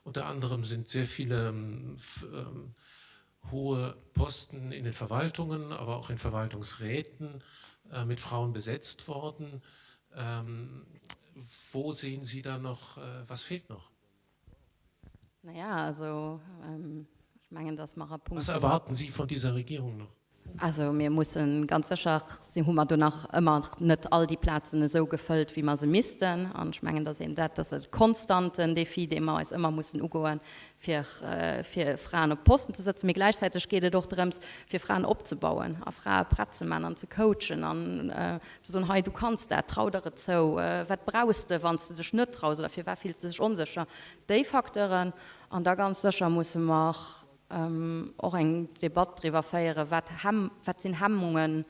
Unter anderem sind sehr viele ähm, ähm, hohe Posten in den Verwaltungen, aber auch in Verwaltungsräten äh, mit Frauen besetzt worden. Ähm, wo sehen Sie da noch, äh, was fehlt noch? Naja, also ähm, ich meine, das mache Punkt. Was erwarten Sie von dieser Regierung noch? Also wir müssen ganz sicher sie Hummer du immer net all die Plätze so gefüllt wie man sie an schmengen da sehen dat das konstanten Defi immer ist immer muss ugoen für, äh, Frauen op Posten zu setzen. Mir gleichzeitig geht doch drins für Frauen abzubauen a Frau Pratzemännern zu coachen an äh, so hey, du kannst der traudere zo äh, wat brauste wann du dich net traus dafür war viel sich unsicher? De Faktoren. An da ganz sicher muss man auch ähm, auch eng Debatte darüber feiere, wat, ham, wat sind Hammungen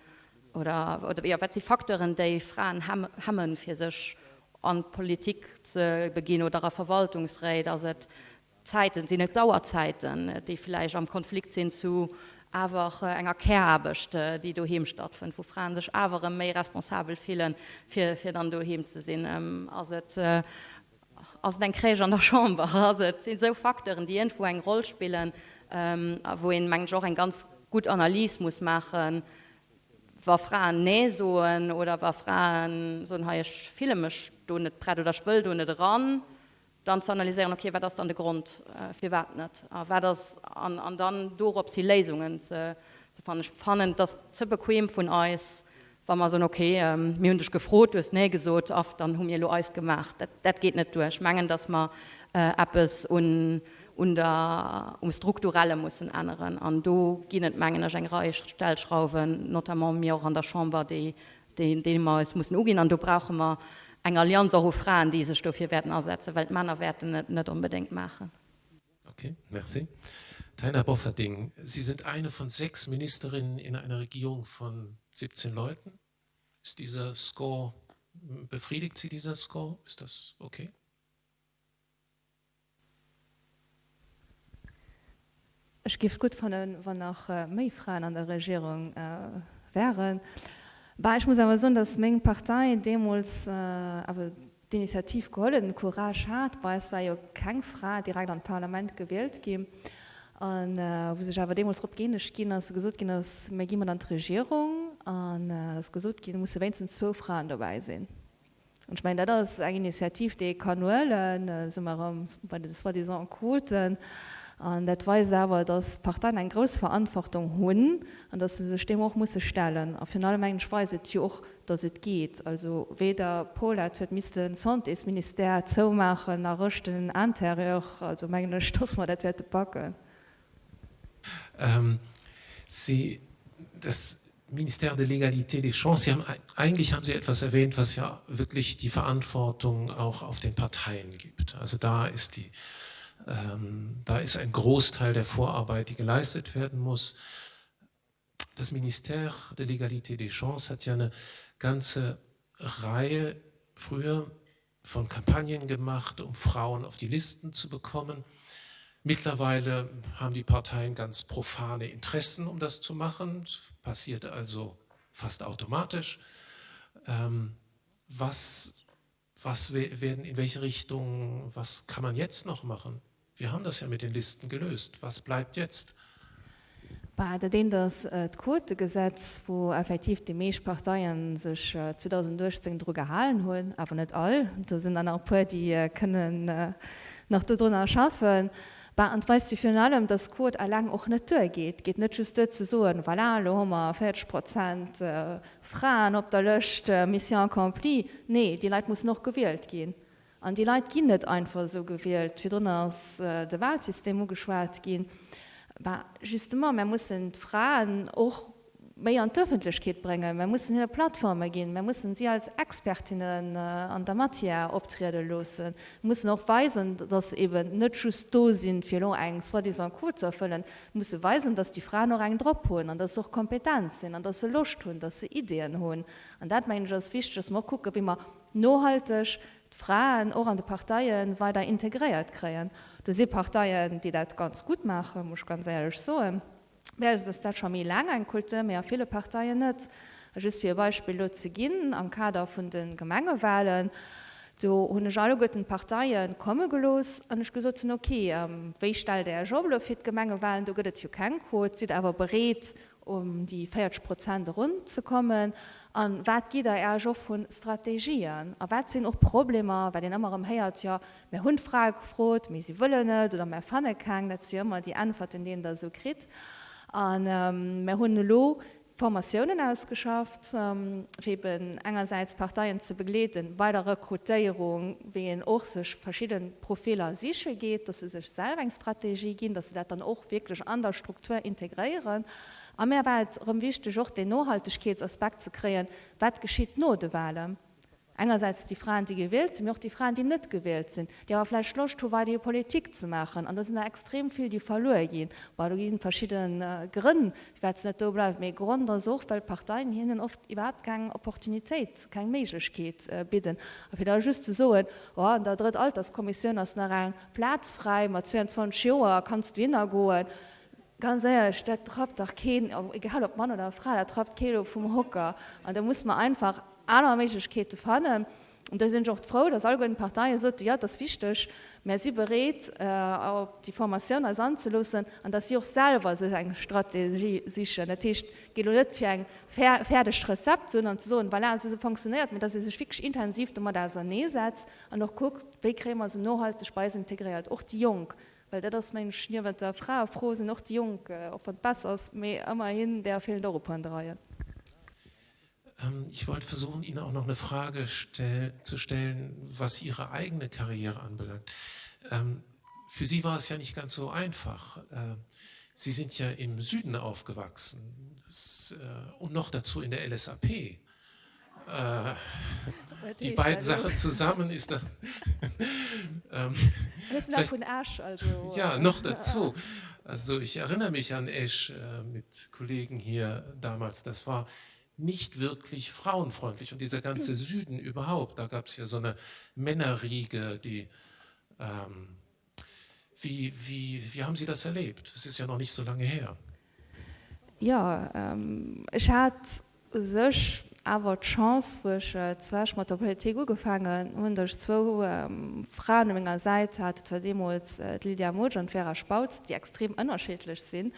oder, oder ja, wat sie Faktoren der Frauen ham, hammen für sich an Politik zu beginnen oder Verwaltungsräder sind Zeiten sind nicht Dauerzeiten, die vielleicht am Konflikt sind zu einfach äh, enger Kerbechte, die du hem stattfind, wo Frauen sich aber mehr responsabel fühlen für, für dann du hem zu sehen. Ähm, also, äh, ass den Kräger an der Schaumbar <laughs> sind so Faktoren, die irgendwo eine Rolle spielen, ähm, wo in man auch ein ganz gut Analyse muss machen, war Frauen näsoen oder war Frauen so ein filmisch du nicht brett oder schwill du nicht ran, dann zu analysieren, okay, war das dann der Grund äh, für wat nicht, äh, war das an, an dann do ob sie Lesungen fand ich spannend, das zu bequem von Eis, war man so okay ähm, mir hun gefrot du ne gesot oft dann hun mir lo eis gemacht. Dat, dat geht net durch mangen dass man äh, Apps und und uh, um strukturelle muss anderen an do ginet menggen eng Reichstellschrauben not mir auch an der Chamber die den den es muss ugin an du brauche man eng Allianz ho Frauen diese Stoff hier werden ersetzen weil Männer werden net net unbedingt machen. Okay merci. Teiner Bofferding Sie sind eine von sechs Ministerinnen in einer Regierung von 17 Leuten. Ist dieser score befriedigt sie dieser score? Ist das okay Ich gif gut von wann nach äh, méifrauen an der Regierung äh, wären. Aber ich muss aber so, dass Menge Partei Demos äh, aber die Initiativ geholden Courage hat, weil es war ja kein Frau direkt an Parlament gewählt geben. Und, äh, wo sich aber Demos gehen gehen so gesagt gehen dass mir jemand an Regierung an äh, das gesucht gehen muss wenigstens zwölf Frauen dabei sein. Und ich meine das ist eine Initiative die kann nur äh, das war die Quoten. Und das weiß aber, dass Parteien eine große Verantwortung haben und dass sie sich dem auch müssen stellen. Auf jeden Fall weiß ich auch, dass es geht. Also weder Pola müsste ein Sonntesminister zumachen, noch richten Anterior. Also meine ich, dass wir das werden packen. Ähm, Sie, das Ministère de l'Égalité des Chances, Sie haben, eigentlich haben Sie etwas erwähnt, was ja wirklich die Verantwortung auch auf den Parteien gibt. Also da ist die da ist ein Großteil der Vorarbeit, die geleistet werden muss. Das Ministère de l'Égalité des Chances hat ja eine ganze Reihe früher von Kampagnen gemacht, um Frauen auf die Listen zu bekommen. Mittlerweile haben die Parteien ganz profane Interessen, um das zu machen. Das passiert also fast automatisch. Ähm, was, was werden in welche Richtung, was kann man jetzt noch machen? Wir haben das ja mit den Listen gelöst. Was bleibt jetzt? Bei den das äh, Quotegesetz, wo effektiv die Meesparteien sich äh, 2016 Dr gehalten holen, aber nicht all. Da sind dann auch paar, die äh, können äh, noch darunter schaffen. Und weißt du für allem, dass Code allein auch nicht durchgeht. Geht nicht just zu so, voilà, lo haben wir 40 Prozent äh, Frauen auf der Liste, äh, Mission accomplie. Nee, die Leute muss noch gewählt gehen. An die Leiit ginn net einfach so gewählt, wie ass äh, de Wahlsystem geschwaart gin. justement man muss Fragen och méi an d'Öffentlichkeit bringen. Man muss in Plattforme gehen, man muss sie als Expertinnen äh, an der Mattia optrede losen. muss noch weisen, dass eben net just do sind fir eng war die kurz erfüllen, muss weisen, dass die Frauen noch eng Dr holen, an das auch Kompetenz sind, an dass sie Lucht hun, dass sie Ideen holen. Und dat mein wichtig, mal gucken, wie man nohaltig, Frauen auch an de Parteien weiter integriert kreen. Du se Parteien, die dat ganz gut machen, muss ganz ehrlich so. das dat schon mir lang ein Kulte mehr viele Parteien net. just fir Beispiel ze ginnen am Kader vun den Gemengewahlen, do hunne alle gotten Parteiien komme gelos an ich gesot okay ähm, Wéistal der Joblo fir Gemenge waren do gëtt Jo kein Code, si awer bereet um die 40 Prozent rund zu kommen an wat gider er jo vun Strategien a wat sinn och Probleme, weil den ëmmer am héiert ja mé hunfrag frot, mé sie wëlle net oder mé fanne kann, dat ze ëmmer die Antwort in denen der so krit an ähm, mé hunne lo Formationen ausgeschafft, ähm, eben einerseits Parteien zu begleiten, bei der Rekrutierung, wie in auch sich verschiedene Profile sicher geht, dass sie sich selber eine Strategie gehen, dass sie das dann auch wirklich an der Struktur integrieren. Aber mehr weit wichtig auch den Nachhaltigkeitsaspekt zu kreieren, was geschieht nur der Wahlen einerseits die Frauen, die gewählt sind, auch die Frauen, die nicht gewählt sind, die aber vielleicht Lust war, die Politik zu machen. Und da sind da extrem viel, die verloren gehen, weil du verschiedenen äh, Gründen. Ich werde es nicht da bleiben, aber Gründe auch, weil Parteien hier oft überhaupt keine Opportunität, keine Möglichkeit äh, bieten. Aber da just so, oh, in der dritten Alterskommission ist noch ein Platz frei, mit 22 Jahren kannst du wieder gehen. Ganz ehrlich, das trappt doch kein, egal ob Mann oder Frau, da trappt kein vom Hocker. Und da muss man einfach aller Mekete fannen. Und da sind auch froh, dass alle Parteien so ja das wichtig, mehr sie berät äh, die Formation als anzulassen und dass sie auch selber sich eine Strategie sicher natürlich für ein fertiges Rezept sondern so weil er so funktioniert dass sie sich wirklich intensiv immer da nähe setzt und noch guckt wie wir so nachhalte Speise integriert auch die Jung weil das mein Schnür wird der Frau froh sind noch die Jung äh, von besser immerhin der fehlt Europa. Ähm, ich wollte versuchen, Ihnen auch noch eine Frage stell, zu stellen, was Ihre eigene Karriere anbelangt. Ähm, für Sie war es ja nicht ganz so einfach. Äh, Sie sind ja im Süden aufgewachsen das, äh, und noch dazu in der LSAP. Äh, die beiden Sachen zusammen ist da, <laughs> ähm, Asch, also, ja noch dazu. Also ich erinnere mich an Esch äh, mit Kollegen hier damals. Das war nicht wirklich frauenfreundlich und dieser ganze Süden überhaupt, da gab es ja so eine Männerriege, die ähm, wie, wie, wie haben Sie das erlebt? Das ist ja noch nicht so lange her. Ja ähm, ich hat sech awer Chance woch äh, zwech mat der Politik gefangen hun derch zwo ähm, Frauen ménger Seite hat demos äh, Lydia Mo und Vera Spauz, die extrem ënnerschädlich sind.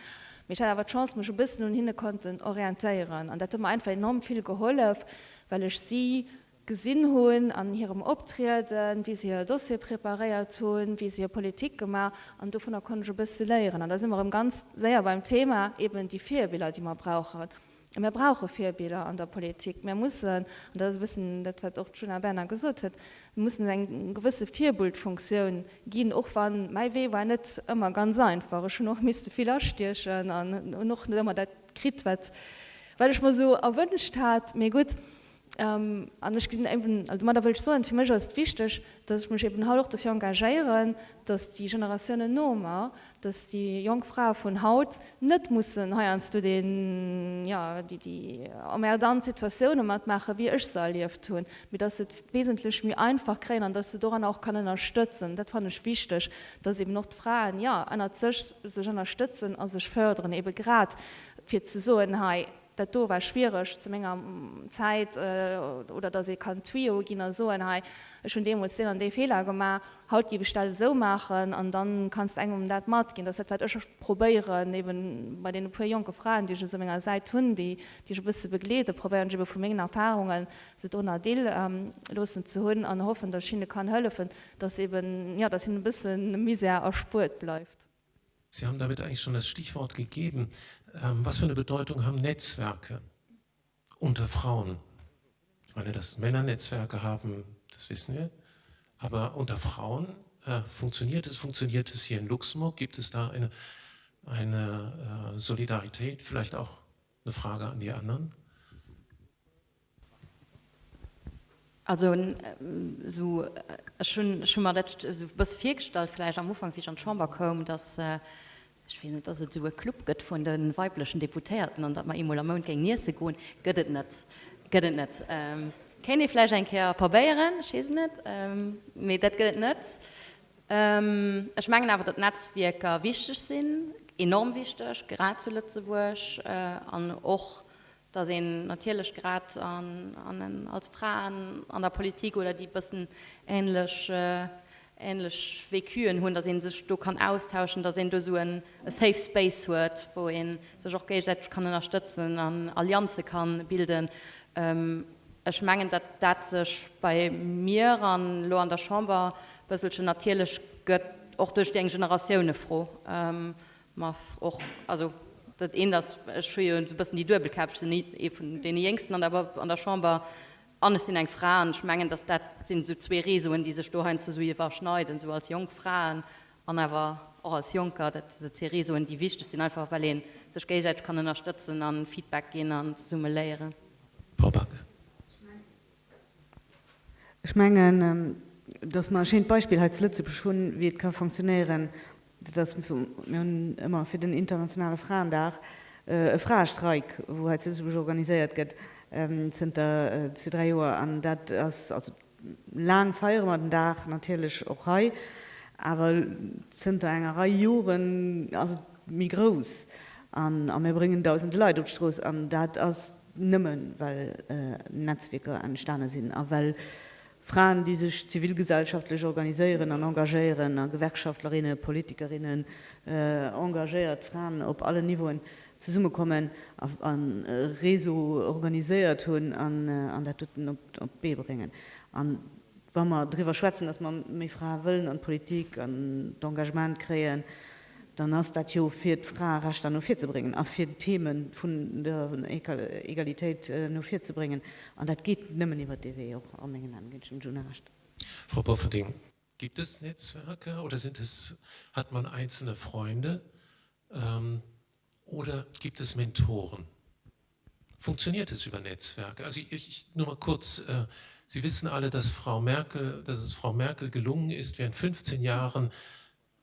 Mich aber chance mich ein bisschen und hin konnten orientieren. Und dat einfach enorm viel geholf weil ich sie gesinn holen an ihrem optreten wie sie dossier präpariert tun wie sie politik gemacht und davon konnte ich bisschen lehren und da sind wir ganz sehr beim thema eben die vier bilder die man brauchen wir brauchen vierbilder an der politik. Wir müssen und das wissen das wird auch schon Berner gesucht hat müssen eine gewisse vierbildfunktion gehen auch wann mai weh war nicht immer ganz einfach. Schon noch müsste viel stierchen an noch nicht immer krit wird. Weil ich mal so erwünscht hat mir gut ähm, eben, also will so für mich ist wichtig dass ich mich eben auch dafür engagieren dass die generationen Nummer dass die Jungfrau von Haut nicht muss heernst du den ja die die dann Situationen machen wie ich soll tun mit das wesentlich mir einfach kriegen dass du daran auch kann unterstützen. Das fand ich wichtig dass eben noch Frauen ja einer sich unterstützen also ich fördern eben gerade für zu so hey, dat do war schwierig zu ménger Zeit äh, oder dat se kann Twio ginner so en schon dem den an de Fehler gemacht haut die bestall so machen an dann kannst eng um dat mat gin dat probieren neben bei den pu junge Fragen die so ménger seit hun die die bis beglete probieren vu mengen Erfahrungen se donner Deel ähm, los zu hunn an hoffen der Schiene kann höllefen dass eben ja das hin bis mise erspurt bleibt. Sie haben damit eigentlich schon das Stichwort gegeben. Ähm, was für eine Bedeutung haben Netzwerke unter Frauen? Ich meine, dass Männer Netzwerke haben, das wissen wir. Aber unter Frauen äh, funktioniert es, funktioniert es hier in Luxemburg? Gibt es da eine, eine äh, Solidarität? Vielleicht auch eine Frage an die anderen? Also ähm, so, äh, schon, schon mal das, so, bis viergestalt vielleicht am Anfang wie schon schon kommen, dass äh, find, dass so Club gött von den weiblichen Deputierten an dat man Immolamont gegen nie se goen göttet net göttet net. Ähm, Kenne Fleisch ein Ker probieren net ähm, dat gött net. Ähm, ich mengen aber dat Netzwerker wichtig sinn enorm wichtig grad zu Lützeburg äh, an och da se natürlich grad an, an den, als Frauen an der Politik oder die bisssen ähnlich äh, ähnlich wekuen hun da sind sich du kann austauschen da sind du so ein safe space wird wohin sich auch kann unterstützen an allianze kann bilden. Ähm, es mengen dat dat sich bei mir an an der chambre bisschen natürlich gött auch durch den generationune froh. Ähm, auch also dat en das bisschen die dubelkap nie von den jngsten an aber an der chambre anders in eng Frauen. Schmengen dass dat sind so zwei Resoen diese Stoheim zu so verschneiden so als Jungfrauen an aber auch als Junker. Resoen die wichtig sind einfach weil sech kann unterstützen an Feedback gehen an Summe lehre. Ich mengen ähm, das Maschine Beispiel als Lütze beschwunden wie kann funktionieren das immer für den internationale Frauen da äh, Frastreik wo organisiert geht ähm, sind da äh, zu drei Uhr an dat also lang feier man den Dach natürlich auch hei, aber sind da enger Joren also mi groß an mir bringen tausend Leute opstroß an dat as nimmen, weil äh, Netzwerke an Sterne sind, aber weil Frauen, die sich zivilgesellschaftlich organisieren an engagieren, an Gewerkschaftlerinnen, Politikerinnen äh, engagiert Frauen op alle Niveen. Äh, summe kommen auf, an äh, Reso organisiert hun an, äh, an der Tutten op, op B bringen. An, wenn man darüber schwätzen, dass man mé Frau willen an Politik an Engagement kreen, dann hast dat jo fir Frau racht an vier zu bringen, auf vier Themen von der Egalität äh, nur vier zu bringen. an dat geht nimmen über DW auch an Mengen an Frau Bofferding, gibt es Netzwerke oder sind es, hat man einzelne Freunde? Ähm, oder gibt es Mentoren? Funktioniert es über Netzwerke? Also ich, ich nur mal kurz, äh, Sie wissen alle, dass Frau Merkel, dass es Frau Merkel gelungen ist, während 15 Jahren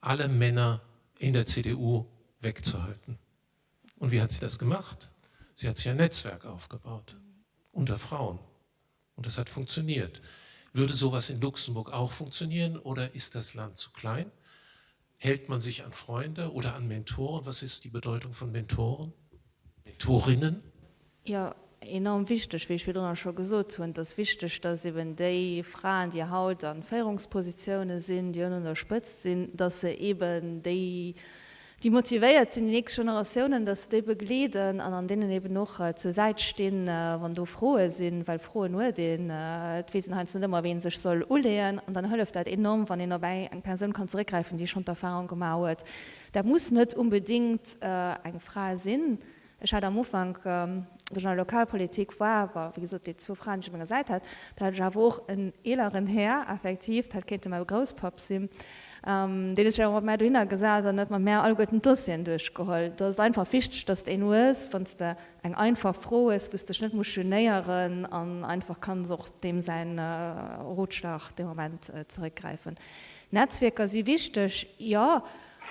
alle Männer in der CDU wegzuhalten. Und wie hat sie das gemacht? Sie hat sich ein Netzwerk aufgebaut unter Frauen. Und das hat funktioniert. Würde sowas in Luxemburg auch funktionieren oder ist das Land zu klein? Hält man sich an Freunde oder an Mentoren? Was ist die Bedeutung von Mentoren? Mentorinnen? Ja, enorm wichtig, wie ich wieder schon gesagt habe. Das wichtig, dass eben die Frauen, die Haut an Führungspositionen sind, die unterstützt sind, dass sie eben die die motiviiert sind die nächste Generationen dass die begleden an an denen eben noch äh, zur Seite stehen äh, wann du frohe sind weil frohe nur den äh, Wesenheit sind immer wen sich soll ulehren und dann hilft das enorm wann den dabei ein Person kann zurückgreifen die schon Erfahrung gemauert. Da muss nicht unbedingt äh, eine Frage sind ich hatte am Anfang ähm, Lokalpolitik war aber wie gesagt die zwei Fragen schon gesagt hat da ja auch ein älteren her effektiv hat kennt mal Großpap sind Um, Den ist ja mehr hinnner gesagt, net man mehr allgotten Dossien durchgeholt. Das ist einfach ficht, dass de US von der eng einfach froh ist, bis der Schnitt muss näherieren an einfach kann so dem sein äh, Rotschlag dem Moment äh, zurückgreifen. Netzwerker sie wichtig ja,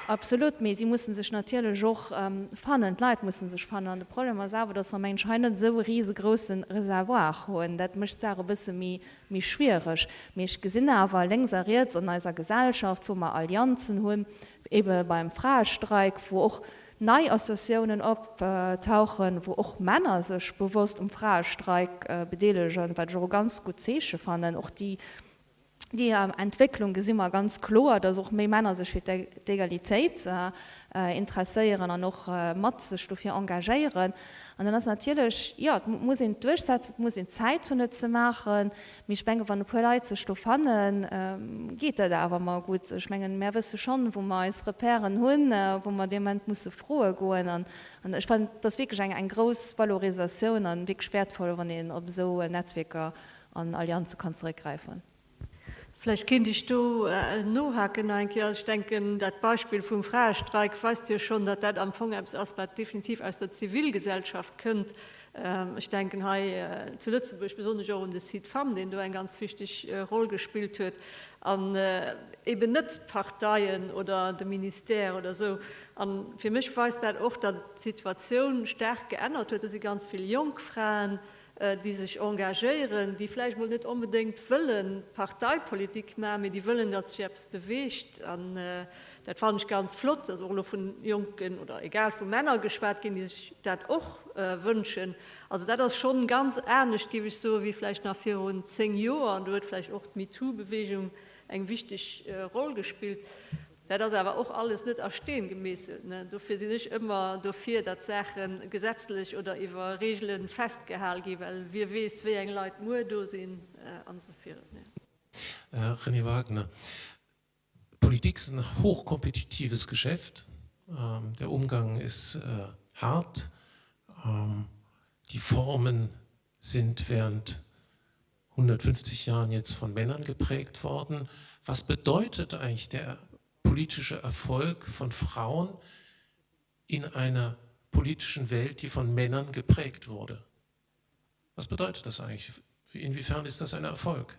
Absolut me sie mussten sich natürlich auch ähm, fannen Leid mussten sich fannen. Das Problem ist aber, dass man anscheinend so riesengroßen Reservoir holen. Das möchte sagen ein bisschen mehr, mehr schwierig. Mich gesehen aber längseriert in einer Gesellschaft, wo man Allianzen holen, eben beim Freistreik, wo auch neue Assoziationen abtauchen, wo auch Männer sich bewusst um Freistreik äh, beteiligen, weil auch ganz gut sehe fanden, auch die die ähm, Entwicklung ist immer ganz klar, dass auch mehr Männer sich für die Egalität äh, äh interessieren und noch äh, Matzestoffe engagieren. Und dann ist natürlich, ja, muss ihn durchsetzen, muss ihn Zeit zu machen. Ich denke, von der Polizei zu finden, ähm, geht das aber mal gut. Ich meine, mehr wissen schon, wo man es reparieren kann, äh, wo man dem Moment muss gehen. Und, und ich fand das wirklich eine, eine große Valorisation und wirklich wertvoll, wenn man auf so Netzwerke und Allianzen kann zurückgreifen kann. Vielleicht kind ich du äh, no hacken ein ich denken dat Beispiel vom Freistreik weißt dir schon, dat dat am Fongsaspekt definitiv aus der Zivilgesellschaft könnt. Ähm, ich denke hey, äh, zu Lützeburg besonders auch in der Südfam, den du ein ganz wichtig äh, Rolle gespielt hast, an äh, eben nicht Parteien oder dem Minister oder so. Und für mich weiß dat auch, dat Situation stark geändert wird, dass sie ganz viele Jungfrauen, äh, die sich engagieren, die vielleicht wohl nicht unbedingt wollen Parteipolitik mehr, die wollen, dass sich selbst bewegt. Und, äh, das fand ich ganz flott, dass auch von Jungen oder egal von Männern gesperrt gehen, die sich das auch äh, wünschen. Also das ist schon ganz ernst, gebe ich so, wie vielleicht nach vier und zehn Jahren, da wird vielleicht auch die MeToo-Bewegung eine wichtige äh, Rolle gespielt. Das aber auch alles nicht erstehen gemäß dafür sie nicht immer dafür dass Sachen gesetzlich oder über Regeln festgehalten weil wir wissen wie ein Leute nur sind äh, viel, ja. äh, René Wagner Politik ist ein hochkompetitives Geschäft. Ähm, der Umgang ist äh, hart. Ähm, die Formen sind während 150 Jahren jetzt von Männern geprägt worden. Was bedeutet eigentlich der politische Erfolg von Frauen in einer politischen Welt, die von Männern geprägt wurde. Was bedeutet das eigentlich? Inwiefern ist das ein Erfolg?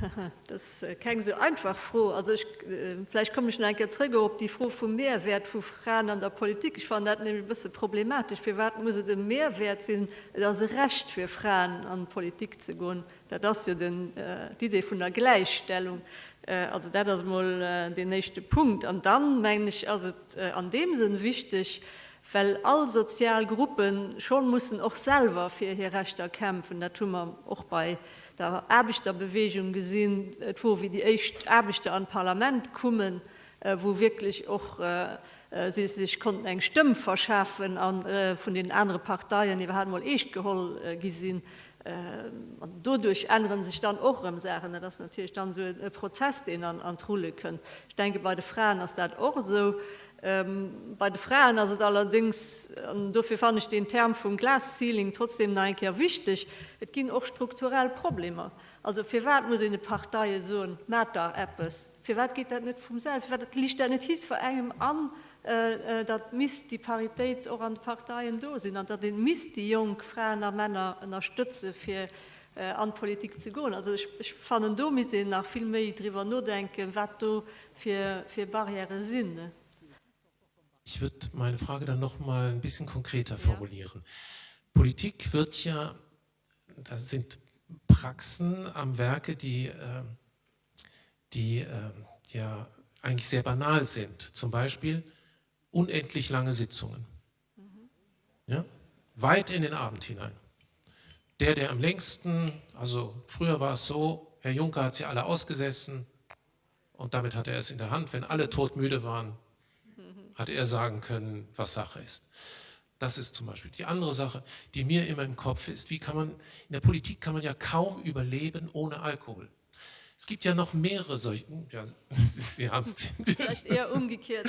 <laughs> Das äh, kann so einfach froh. Also ich, äh, vielleicht komme ich ein zurück, ob die froh vom Mehrwert von Frauen an der Politik. Ich fand das nämlich ein bisschen problematisch. Wir warten muss den Mehrwert sind das Recht für Frauen an Politik zu gehen. Das ist ja äh, die Idee von der Gleichstellung. Äh, also das mal äh, den nächste Punkt. An dann meine ich also äh, an dem sind wichtig weil all Sozialgruppen schon müssen auch selber für ihr Rechter kämpfen. Da tun man auch bei der erbichter Bewegung gesehen wo wie die echt erbichte an Parlament kommen wo wirklich auch sie sich konnten eng Stimmen verschaffen an von den anderen Parteien. Die haben mal echt gehol gesehen äh, dodurch ändern sich dann auch im Sachen das natürlich dann so ein Prozess den an an Trule können. Ich denke bei den Frauen ist das auch so. Ähm, bei den Frauen also allerdings dafür fand ich den Term vom Glassealing trotzdem nein ja wichtig. Es ging auch strukturell Probleme. Also für wat muss eine Partei so ein Matter Apps. für wat geht das nicht vom selbst? Liegt da nicht hin? Vor einem an und äh, dat miss die Parität auch an Parteien do sind an dat den miss die jung Frauen Männer unterstütze für äh, an Politik zu gehen. Also ich, ich fand do nach viel mehr darüber nur denken, wat für, für Barriere sind. Ich würde meine Frage dann noch mal ein bisschen konkreter formulieren. Ja. Politik wird ja, das sind Praxen am Werke, die, äh, die äh, ja eigentlich sehr banal sind. Zum Beispiel, unendlich lange Sitzungen. Ja? Weit in den Abend hinein. Der, der am längsten, also früher war es so, Herr Juncker hat sie alle ausgesessen und damit hat er es in der Hand. Wenn alle todmüde waren, hat er sagen können, was Sache ist. Das ist zum Beispiel die andere Sache, die mir immer im Kopf ist. Wie kann man, in der Politik kann man ja kaum überleben ohne Alkohol. Es gibt ja noch mehrere solche. Ja, Sie haben es vielleicht eher umgekehrt.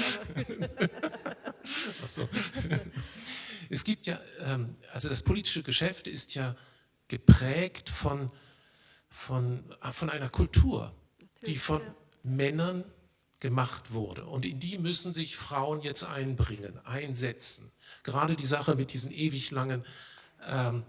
<laughs> so. Es gibt ja, ähm, also das politische Geschäft ist ja geprägt von, von, ah, von einer Kultur, die von Männern gemacht wurde. Und in die müssen sich Frauen jetzt einbringen, einsetzen. Gerade die Sache mit diesen ewig langen, ähm,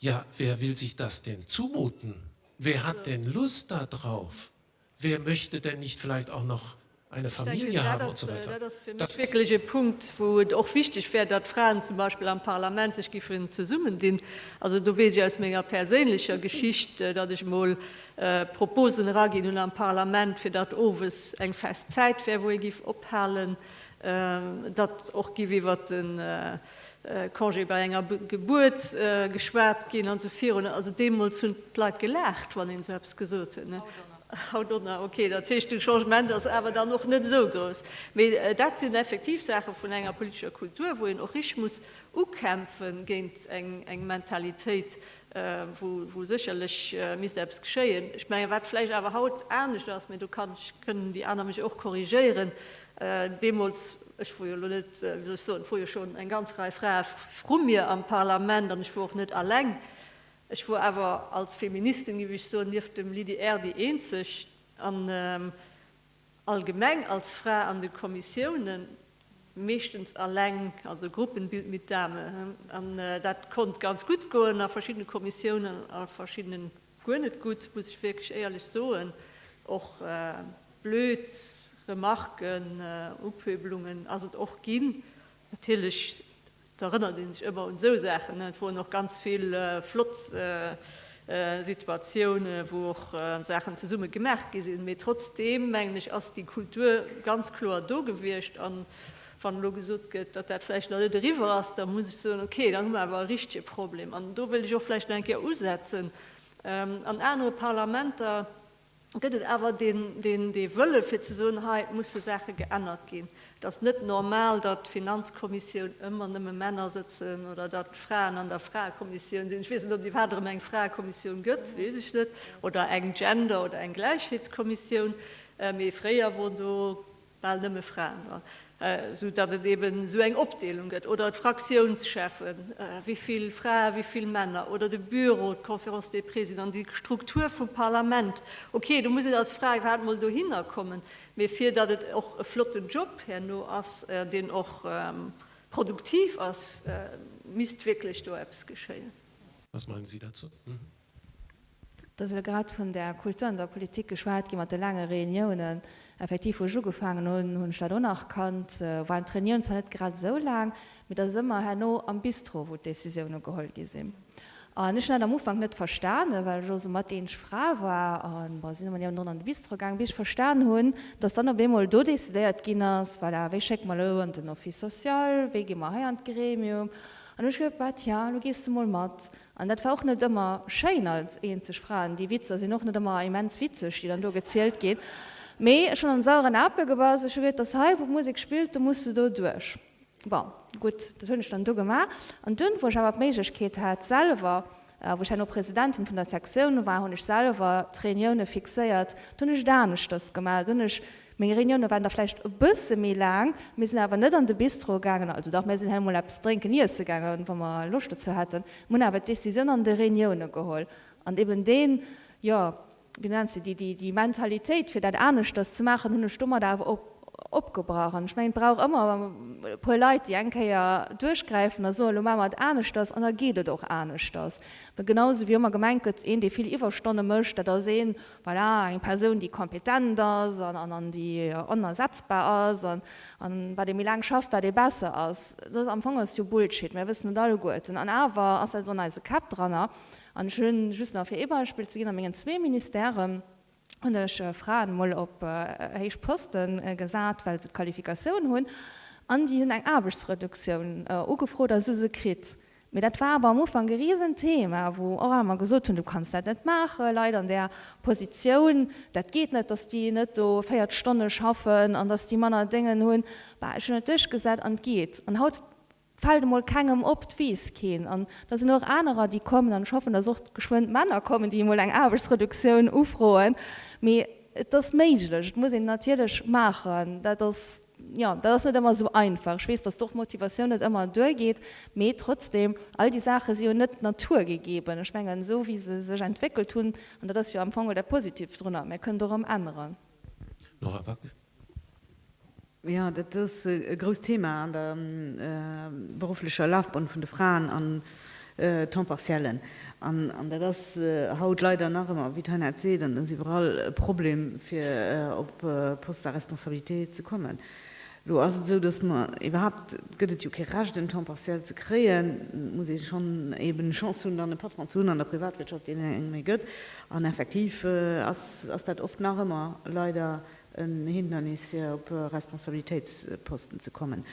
ja, wer will sich das denn zumuten? Wer hat denn Lust darauf? Wer möchte denn nicht vielleicht auch noch eine Familie denke, haben das, und so weiter? Das ist das wirkliche Punkt, wo auch wichtig wäre, dass Frauen zum Beispiel am Parlament sich gefunden zu summen den. Also du weißt ja aus meiner persönlicher Geschichte, dass ich mal äh, Proposen ragin und am Parlament für das Oves eng fest Zeit wäre, wo ich abhalen, äh, das auch gewährt den äh, Äh, Kongé bei enger Geburt äh, geschwert gin an sofir also dem hun leit gelecht, wann den selbst gesot. Okay, dat du Changement das aber dann noch net so groß. Äh, dat sind effektivsache von enger politischer Kultur, wo ich muss ukämpfen geint eng eng Mentalität, äh, wo, wo sicherlich äh, mis selbst geschéien. Ich meine wat vielleicht aber haut ernst aus mir du kannst können die anderen mich auch korrigieren. Äh, Demos ich nicht, äh, so, schon ein ganz Reihe frei froh mir am Parlament und ich war auch nicht allein. Ich war aber als Feministin wie ich so nicht dem LDR die einzig an ähm, allgemein als Frau an die Kommissionen mechtens allein also Gruppenbild mit Dame äh, das konnte ganz gut gehen nach verschiedene Kommissionen auf verschiedenen nicht gut muss ich wirklich ehrlich so auch äh, blöd Remarken, äh, Upöbelungen, also auch gehen natürlich erinnert den sich immer und so Sachen ne? wo noch ganz viel äh, Flot äh, äh, wo auch äh, Sachen zu Summe gemerkt sind mir trotzdem eigentlich aus die Kultur ganz klar do gewircht an van Lo gesucht geht, dat dat vielleicht alle River hast, da muss ich so okay, dann aber ein richtig Problem. Und da will ich auch vielleicht denke umsetzen. Ähm, an andere Parlamente gibt aber den, den die Wölle für Zuheit muss die Sache geändert gehen. Das ist nicht normal, dass Finanzkommission immer nur Männer sitzen oder dass Frauen an der Frauenkommission sind. Ich weiß nicht, ob die weitere Menge Frauenkommission gibt, weiß ich nicht. Oder ein Gender- oder eine Gleichheitskommission. Ähm, früher wurden du bald nicht mehr Frauen dran. Äh, so dat het eben so eng Opdelung gëtt oder Fraktionschefen, äh, wieviel Frauen, wieviel Männer oder de Büro, Konferenz de Präsident, die Struktur vom Parlament. Okay, du musst als Frage werden mal du hinkommen, mir fir dat het auch e flotten Job her nur as äh, den auch ähm, produktiv als äh, wirklich du Apps geschehen. Was meinen Sie dazu? Mhm. Das gerade von der Kultur und der Politik geschwar, jemand lange Reunionen effektiv wo gefangen hun hun Sta nach kannt äh, waren trainieren zwar net grad so lang mit der Summer her no am bistro wo decision geholt gesinn nicht am Ufang net verstanden weil Jo so mat fra war an man ja an bistrogang bis verstanden hun dass dann bemol do décidéiert ginnners weil er wecheck mal an den office sozial we immer he an Gremium. An ja du gest du mal mat an dat war auch net immer Schein als en ze fragen. Die Witze sie noch net immer immens witzig die dann du gezählt geht Me schon an sauren Apel gebar wird das Hai wo Musik spielt, du musst du durch. Bon, gut das hunn ich dann an dünn wo aber Meket hat selber äh, wo ich noch Präsidentin von der Sektion war hun ich selber Traioune fixiert. Dun ich da nicht das gemacht. Dun ich Reunionune waren derfle busse mir lang. Müssen aber net an de bistro gegangen. Also doch mir sind Helmut abs trinken gegangen wo man Lust zu hatten. Mun aber decision an de Reunionune geholt. An eben den ja wie nennt sie die die die mentalität für dat ernst das zu machen hun stummer da op opgebrochen ich mein brauch immer po leute die enke ja durchgreifen da soll mama ernst das an der geht doch ernst das aber genauso wie immer gemeint in die viel überstunde möchte da sehen voilà, eine person die kompetenter sondern an die unersetzbar aus und an bei dem wie lang schafft bei dir besser aus? Das am anfang ist du bullshit wir wissen da gut. Und aber aus so eine kap dran an schön just auf ihr Eberspiel zu gehen an zwei Ministerien und ich äh, fragen mal ob äh, ich posten äh, gesagt weil sie Qualifikation hun an die in ein Arbeitsreduktion äh, gefro der Susekrit mit dat war aber am ein geriesen Thema wo auch immer gesucht und du kannst das nicht machen leider an der Position. Das geht nicht dass die nicht so feiert Stunde schaffen an dass die Männer Dinge nun war schon Tisch gesagt und geht. Und haut fall mal kegem op wies gehen an da sind noch andere die kommen dann schaffen da sucht geschwind Männer kommen die mal eng Arbeitsreduktion ufroen mir das menschlich muss ich natürlich machen. Da das ja das ist nicht immer so einfach. Schwer dass doch Motivation nicht immer durchgeht. Mir trotzdem all die Sache sie nicht Natur gegeben schwngen so wie sie sich entwickelt tun und das wir am Anfang der positiv drin wir können darum anderen noch Ja, dat is e gros Thema an der äh, beruflicher Laufbahn vun de Fraen an äh, Tomparziellen. an das äh, haut leider nach immer wie erzählt, dann sie überall Problem fir äh, op äh, Posterresponsabilité zu kommen. Du hast so dass man überhaupt gëtt jo rasch den Tomparziell zu kreen, muss ich schon eben Chance hun an Patron an der Privatwirtschaft eng mé gëtt an effektiv äh, as dat oft nach immer leider, ein Hindernis für op Responsabilitätsposten zu kommen.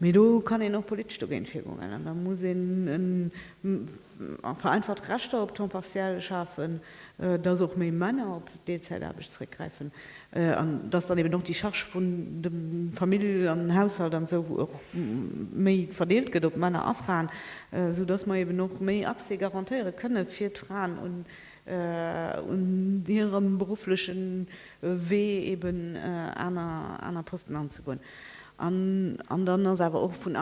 Me du kann ich noch politische Genführungen. Da muss ein, ein, ein vereinfacht raster op Tom partiell schaffen, äh, da auch mé Männer op DZ zurückgreifen. Äh, das dann eben noch die Schach von dem Familie an Haushalt dann so méi verdeelt get op Männer afraen, äh, so dass man eben noch méi abse garantiere könne vier Frauen und und ihrem beruflichen äh, Weh eben äh, einer, einer Posten anzugehen. An, an dann aber auch von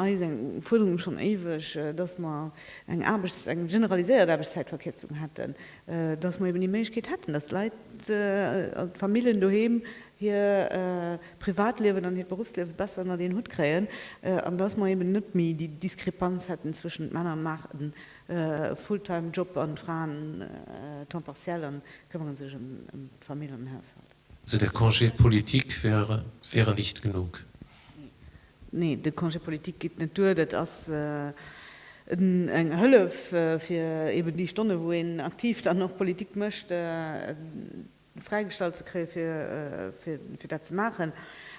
Forderungen schon ewig, äh, dass man eine, Arbeits-, eine generalisierte Arbeitszeitverkürzung hatten, äh, dass man eben die Möglichkeit hatten, dass Leute, äh, Familien daheim hier äh, Privatleben und Berufsleben besser an den Hut kriegen, äh, und dass man eben nicht mehr die Diskrepanz hatten zwischen Männern und Machten äh, fulltime Job an Frauen äh, temps partiell kümmern sich um, um Familienhaushalt. Also der Congé Politik wäre, wäre nicht genug. nee de Kongepolitik geht net durch dat as äh, eng Hëlle fir eben die Stunde wo en aktiv dann noch Politik mcht äh, freigestaltt ze kre fir dat ze machen.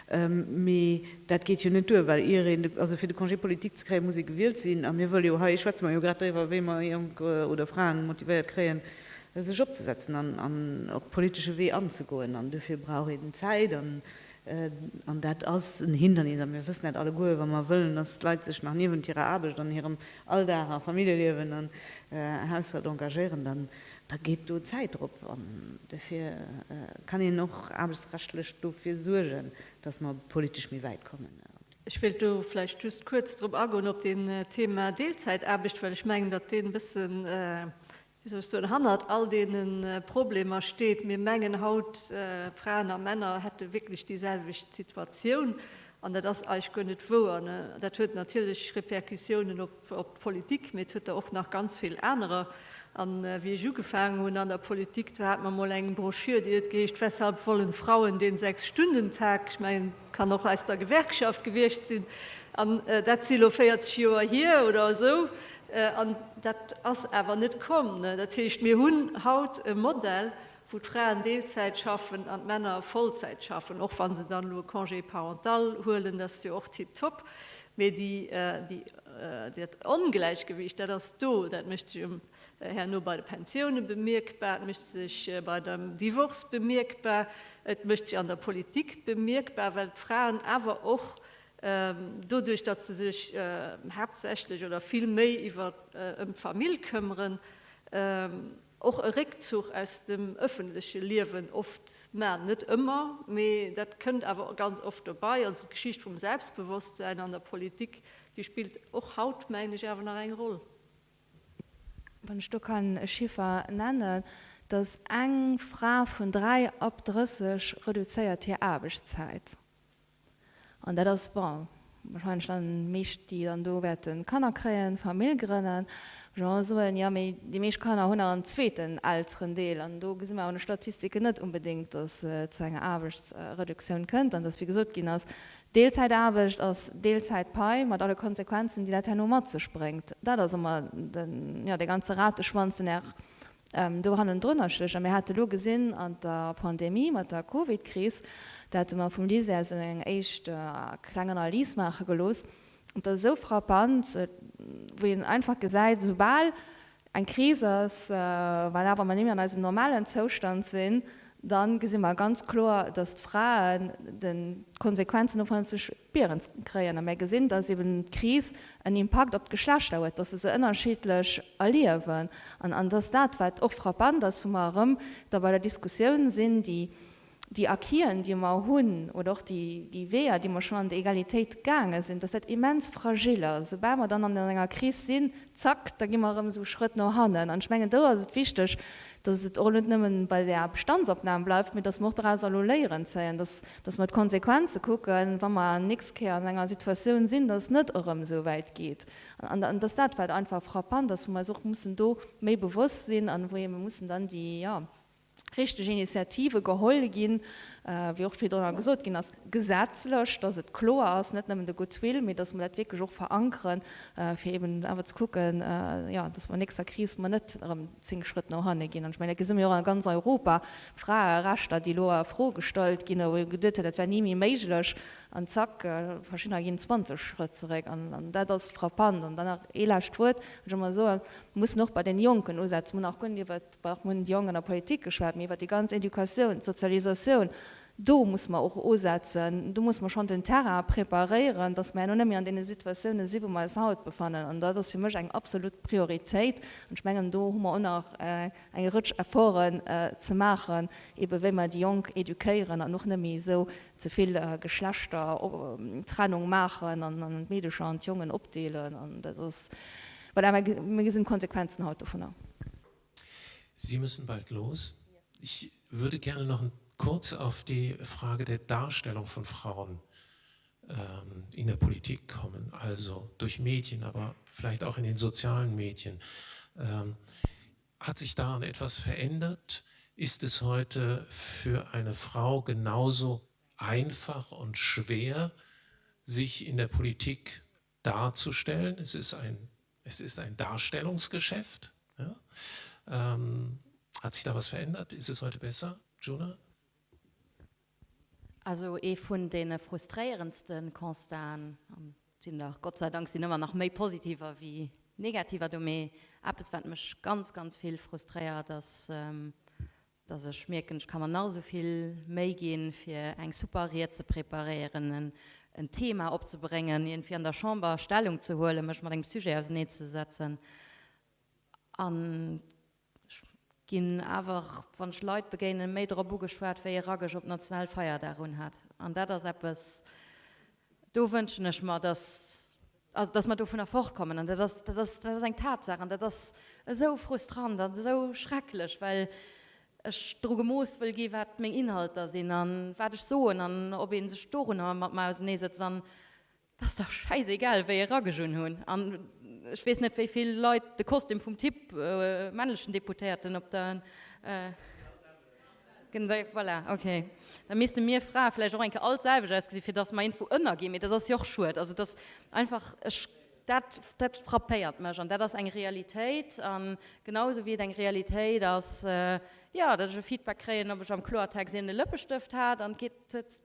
Ähm, dat geht jo net durch, weil ihr also fir de Kongepolitik ze kre muss ich gewählt sinn am mir wolle ha ich schwa jo grad we man oder Fragen motiviert kreen sich abzusetzen an, an auch politische Weh anzugoen an dafür brauche ich den Zeit an äh, an dat ass een Hindernis mir wissen net alle goe, wann man willen, das leit sich nach neben ihrer Arbeit an ihrem all der Familielewen an äh, Haus engagieren, dann da geht du Zeit op dafür äh, kann ich noch arbeitsrechtlech dofir surgen, dass man politisch mir weit kommen. Ich will du vielleicht just kurz drauf agen, ob den äh, Thema Deelzeit erbecht, weil ich mengen, dat den bisschen äh, so handelt all denen äh, Probleme steht. Mir Mengen Haut äh, Frauen Männer hätte wirklich dieselbe Situation. An das euch gönnet wo da tut natürlich Reperkussionen op, op Politik mit tut auch noch ganz viel andere an äh, wie so gefangen und an der Politik da hat man mal engen Broschür die geht weshalb wollen Frauen den sechs Stunden Tag ich mein kann noch als der Gewerkschaft gewircht sind an äh, der Ziel feiert hier oder so Äh, an dat ass ewer net kom. Dat hicht mir hunn haut e Modell, wo Fraen Deelzeit schaffen an Männer Vollzeit schaffen, och wann se dann nur kangé parental hoelen, dat sie och die top die, äh, die, äh, die ongleichgewicht dat das do, dat mischt um, äh, her nur bei der Pensionune bemerkbar, mischt sich äh, bei dem Divorce bemerkbar, Et mischt sich an der Politik bemerkbar, weil Frauen awer och, ähm, dadurch dass sie sich äh, hauptsächlich oder viel mehr über äh, um Familie kümmern ähm, auch ein Rückzug aus dem öffentlichen Leben oft mehr nicht immer mehr, das könnte aber ganz oft dabei. Also Geschichte vom Selbstbewusstsein an der Politik die spielt auch haut ich aber eine Rolle wenn du kann Schiffer nennen, dass eng Fra von drei opdrüssig reduziert hier Abischzeit. Und das bon. Wahrscheinlich dann mich die dann do werden kannner kreen, Familiegrennen so ja die Mech kann hun an zweten alten Deel an do gesinn eine Statistike net unbedingt dass äh, zu einer Arbeitsreduktion könnt an das wie gesot gin as deelzeit abecht aus deelzeit pai mat alle konsequenzen die der nummer zu springt da das immer den ja der ganze rate schwanzen er ähm, do han drnnerch mir hatte lo gesinn an der pandemie mat der covid kris dat man vum Li eng echt äh, klengener Liesmacher gelos. Und der so frappant, äh, wo einfach gesäit sobal ein Krises, äh, weil aber man an als normalen Zustand sinn, dann gesinn man ganz klar, dass Frauen den Konsequenzen von zu spieren kreieren. mir gesinn, dass eben Kris einen Impact op Geschlecht dauert, dass es unterschiedlich erliewen. an das dat auch frappant, dass vu da bei der Diskussion sind die, die Akieren, die ma hunn oder auch die, die Weher, die man schon an der Egalität gange sind, das dat immens fragiler. Sobal man dann an der enger Kris sinn, zack, da gi man so Schritt no hannen. An schmengen da se wichtig, dass het all nimmen bei der Bestandsopnahme bleibt mit das Mo alloléieren zeien, dass, dass man Konsequenze gucken, wann man nix ke an enger Situation sinn, das net eurem so weit geht. An, an das dat war einfach frappant, dass man such muss do méi bewusst sinn, an wo man muss dann die ja, richtig Initiative geholll gin äh, wie auch wieder gesot gin as gesetzlech, dats het klo ass net de gut will, mit dats man wirklich auch verankeren äh, fir eben awer zu gucken äh, ja, dats man nächster Kris man net zing Schritt noch hanne gin. Ich meine gesinn an ganz Europa fra rachtter die Loer frohgestalt gin gedt, dat nie méiglech an zack äh, verschiedener gin 20 Schritt zurück an, an dat das frappant und dann elacht wurt so muss noch bei den Jungen usetzen man auch kun die jungen der Politik geschwert mir die ganze Education Sozialisation do muss man auch umsetzen du muss man schon den Terra präparieren dass man mir an den Situationen sie mal haut befangen und da das für mich ein absolut Priorität. Und schmengen do noch äh, ein Rutsch erfahren äh, zu machen eben wenn man die jung eduieren und noch nämlich so zu viel äh, Geschlechter äh, Trennung machen an medischer und jungen opdelen und das weil sind Konsequenzen heute davon Sie müssen bald los. Ich würde gerne noch ein kurz auf die Frage der Darstellung von Frauen ähm, in der Politik kommen, also durch Medien, aber vielleicht auch in den sozialen Medien. Ähm, hat sich daran etwas verändert? Ist es heute für eine Frau genauso einfach und schwer, sich in der Politik darzustellen. Es ist ein, es ist ein Darstellungsgeschäft. Ja? Ähm, hat sich da was verändert? Ist es heute besser, Juna? Also e von den frustrierendsten Konstan ähm, sind doch Gott sei Dank sind immer noch mehr positiver wie negativer. Du ab es wird mich ganz ganz viel frustriert dass ähm, dass es schmecken ich kann man noch so viel mehr gehen für ein superiert zu präparieren ein, ein Thema abzubringen irgendwie an der Chamber Stellung zu holen möchte man den Psyche aus Nähe zu setzen ginn awer van Schleit begéinen méidre Bugeschwert fir Irakisch op Nationalfeier darun hat. An dat ass Appppes do wënschennech mat dats man do vun er fortkommen. An eng Tatsachen, dat das so frustrant an so schrecklech, weil Ech droge Moos will gi wat még Inhalter sinn. An watch soen an ob en se Storen ha mat ma aus neeset an das doch scheiß egal wéi Ragge hun hunn. An ich weiß nicht wie viele Leute der Kostüm vom Tipp äh, männlichen Deputierten ob dann äh, voilà, okay. Da müsste mir fra vielleicht auch ein alt für das mein Info gehen das auch schuld. Also das einfach dat dat frappéiert me an dat das eng Realität an genauso wie eng Realität dass äh, ja dat Feedback kreen ob ich am Chlortext in de Lüppestift hat dann geht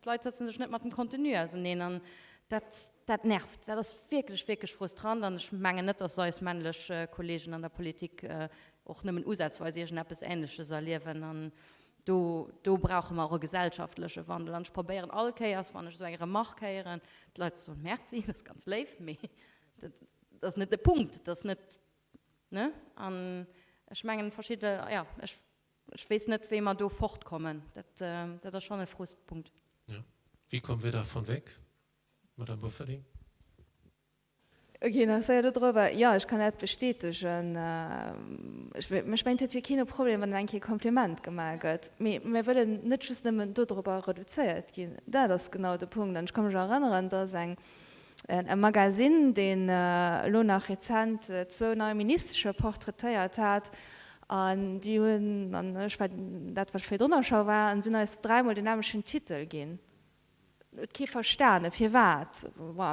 Leute sich nicht mal dem kontinu nehmen dat dat nervt. Das wirklich wirklich frustrant. Dann ich mange net das sei männliche Kollegen an der Politik äh, auch nimmen Usatzweise es ähnlichches erleben. Dann du, du brauche eure gesellschaftliche Wandel. Dann probieren alle Chaos wann ich so ihre Machtkeieren Leute so merk sie das ganz live me das, das nicht der Punkt. Das nicht ne? An schmengen verschiedene ja ich, ich weiß nicht wie man du fortkommen. Das, äh, das ist schon ein Frustpunkt. Ja. wie kommen wir davon weg Madame Bufferding. Okay, darüber ja ich kann net bestätigen äh, ich, mein, keine Problem an ein Kompliment gemerket will net darüber reduziert gehen da das genau der Punkt dann ich komme schon erinnern da sagen ein Magasin den äh, Lo nach Rezent äh, 2 ministische Porträtiert hat an die hun dat was Donnerschau war an sind als dreimal dynamischen Titel gehen Kiefer Sterne fir wat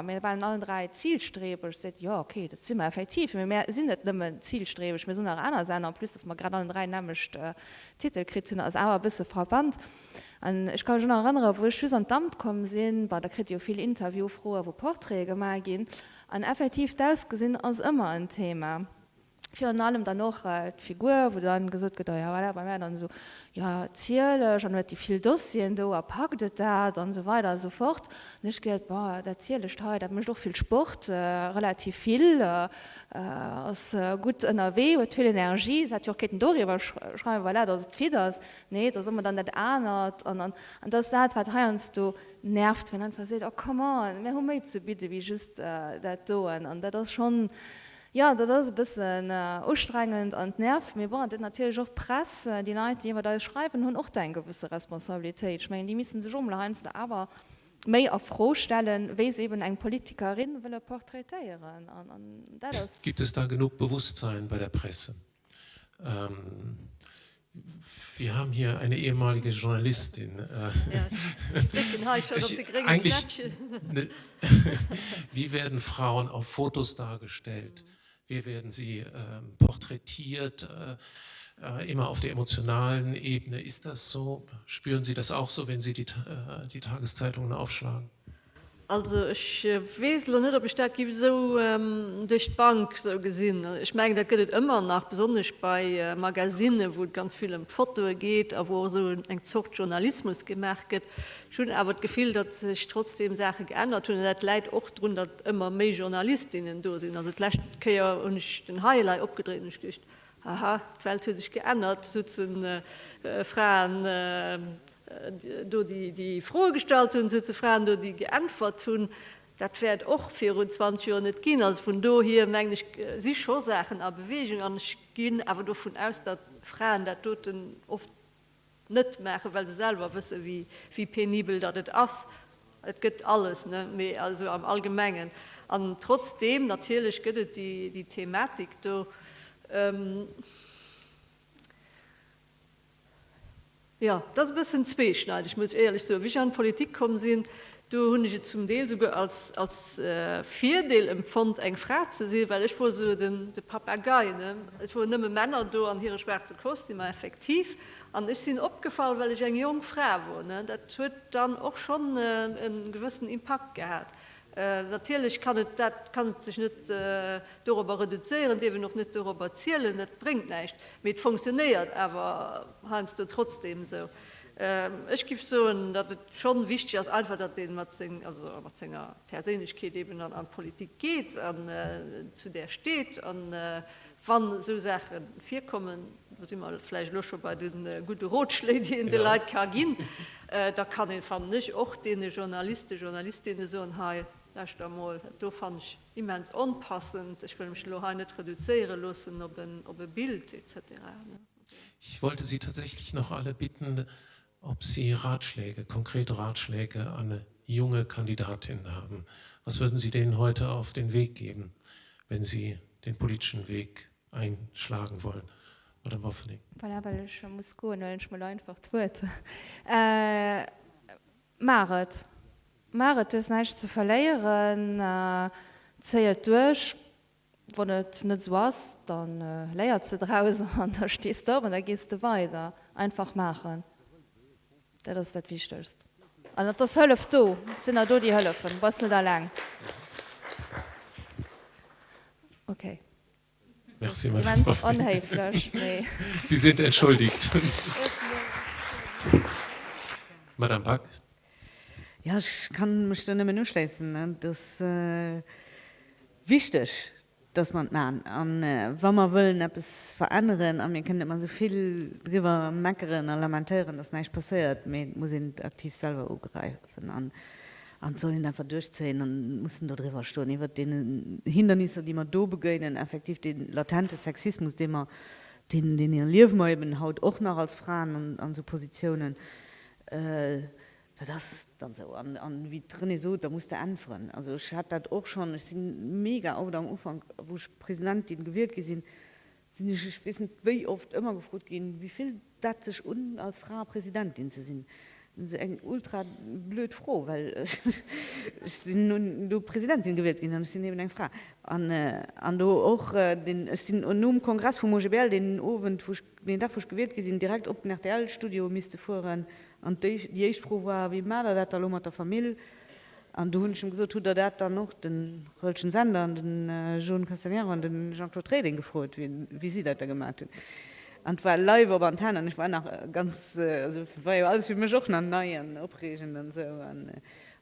mir waren allen drei Zielstreber se ja okay dat zimmer effektiv sinn net nëmmen Zielstrebech mir so nach einer sein plus dass man grad allen drei nämmecht äh, Titelkrit als awer bisse verband an ich kann schon erinnern wo ich an Damt kommen sinn war der krit viel Interview froher wo Porträge mal gin an effektiv das gesinn als immer ein Thema für allem dann noch äh, Figur wo dann gesucht get ja, bei mir dann so ja ziele schon die viel Dossien du erpacktet da dann so weiter so fort. Nicht geht der ziele heute mich doch viel Sport äh, relativ viel äh, äh aus äh, gut NRW viel Energie. Darüber schreiben weil das viel das. Nee das immer dann ahnert und dann und das sagt was heernst du nervt wenn dann verse oh come on mehr um zu bitte wie just äh, dat und das schon Ja dat das bisschen äh, ustrengend an nerv mir war natürlich auch press die Leute die immer da schreiben hun auch dein gewisse Responsabilität. Ich meine die müssen sich umleinste aber méi auf frohstellen we eben eng Politikerin will er porträtieren. Und, und das gibt es da genug Bewusstsein bei der Presse? Ähm, wir haben hier eine ehemalige Journalistin äh, ja, ich, <laughs> eigentlich, ne, <laughs> wie werden Frauen auf Fotos dargestellt? Mhm wie werden sie äh, porträtiert, äh, äh, immer auf der emotionalen Ebene. Ist das so? Spüren Sie das auch so, wenn Sie die, äh, die Tageszeitungen aufschlagen? Also ich weiß nicht, ob ich das so ähm, durch die Bank so gesehen. Ich meine, da geht es immer nach, besonders bei äh, Magazinen, wo ganz viel um Foto geht, wo so ein Zucht Journalismus gemacht wird. Schon aber das Gefühl, dass sich trotzdem Sachen geändert haben. Und das leid auch darunter, dass immer mehr Journalistinnen da sind. Also vielleicht kann ja ich den Highlight abgedreht und ich aha, die Welt hat sich geändert, sitzen äh, äh, Frauen. Äh, Äh, do die, die Frohgestaltung so zu fragen, do die geantwort tun, dat werd och 24 Uhr net gehen, als von do hier menglich äh, sich schon Sachen a Bewegung an gehen, aber davon aus, dat Frauen dat toten oft net machen, weil sie selber wissen, wie, wie penibel het ass. Et gibt alles ne? Mehr, also am allgemeinen. Und trotzdem natürlich gibt die, die Thematik. Do, ähm, Ja, das bisschen zweschneid. Ich muss ehrlich so wie ich an Politik kommen sind, du hun ich zum Deel sogar als, als äh, Vierdeel empfund eng Fra zu se, weil ich wo so den de Papagei Ich wo nimme Männer do an ihre schwarze Kost immer effektiv an ich sind opgefallen, weil ich eng jung Frau wo Dat hue dann auch schon äh, einen gewissen Impact gehabt. Äh, natürlich kann es, sich nicht äh, darüber reduzieren, die wir noch nicht darüber zielen, das bringt nicht. Mit funktioniert, aber hanst du trotzdem so. Ähm, ich gif so dat het schon wichtig als einfach dat den Matzinger Persönlichkeit eben an, an Politik geht, an, äh, zu der steht, an äh, wann so Sachen vier kommen, immer vielleicht los bei den äh, gute Rotschläge die in ja. der Lei kagin, äh, <laughs> da kann ich fan nicht auch den Journalisten Journalistinnen so ha du fand ich immens anpassend. Ich will mich noch nicht reduzieren lassen, ob ein, ob ein Bild etc. Ich wollte Sie tatsächlich noch alle bitten, ob Sie Ratschläge, konkrete Ratschläge an eine junge Kandidatin haben. Was würden Sie denen heute auf den Weg geben, wenn Sie den politischen Weg einschlagen wollen? Oder Moffling? muss einfach <laughs> äh, Maret. Maret ist nicht zu verleieren, äh, zählt durch, wo net net so was, dann äh, leiert ze draußen <laughs> an da stehst du und da gehst du weiter. Einfach machen dat ass dat wichtelst. An dat hëllef do sinn er do die Hëlle vun was da lang. Okay. Merci. <laughs> Sie sind entschuldigt. Madame Pack? Ja, ich kann mich dann immer nur schließen. Das äh, wichtig dass man man an äh, wann man wollen es verändern an mir kennt man so viel drüber meckeren elementären das nicht passiert muss sind aktiv selber greifen an an sollen einfach durchzählen und mussten darüber stehen. Über den hindernisse die man do begönnen effektiv den latente sexismus den man den den ihr leben haut auch noch als fragen und an so positionen äh, das dann so an, an wie drin so da musste anfangen also ich hat dat auch schon ich sind mega auf am umfang wo ich präsidentin gewählt gesehen sind ich wissen wie oft immer gefragt gehen wie viel dat sich unten als frau präsidentin zu sind eng ultra blöd froh weil <laughs> sind nun du präsidentin gewählt sind eben ein frau. An äh, an du auch äh, den es sind und nun kongress von mobel den ofen den dach gewählt gesehen direkt op nach der studio müsste voran an die pro war wie mal dat lo mat der familie. An du hunschen so tut er dat dann noch den rollschen sender den äh, Jo Castellar an den Jean Claude Trading gefrot wie wie sie dat gemacht an war live op an an ich war nach äh, ganz äh, also, war ja alles wie mir joch an neien opregen an so. An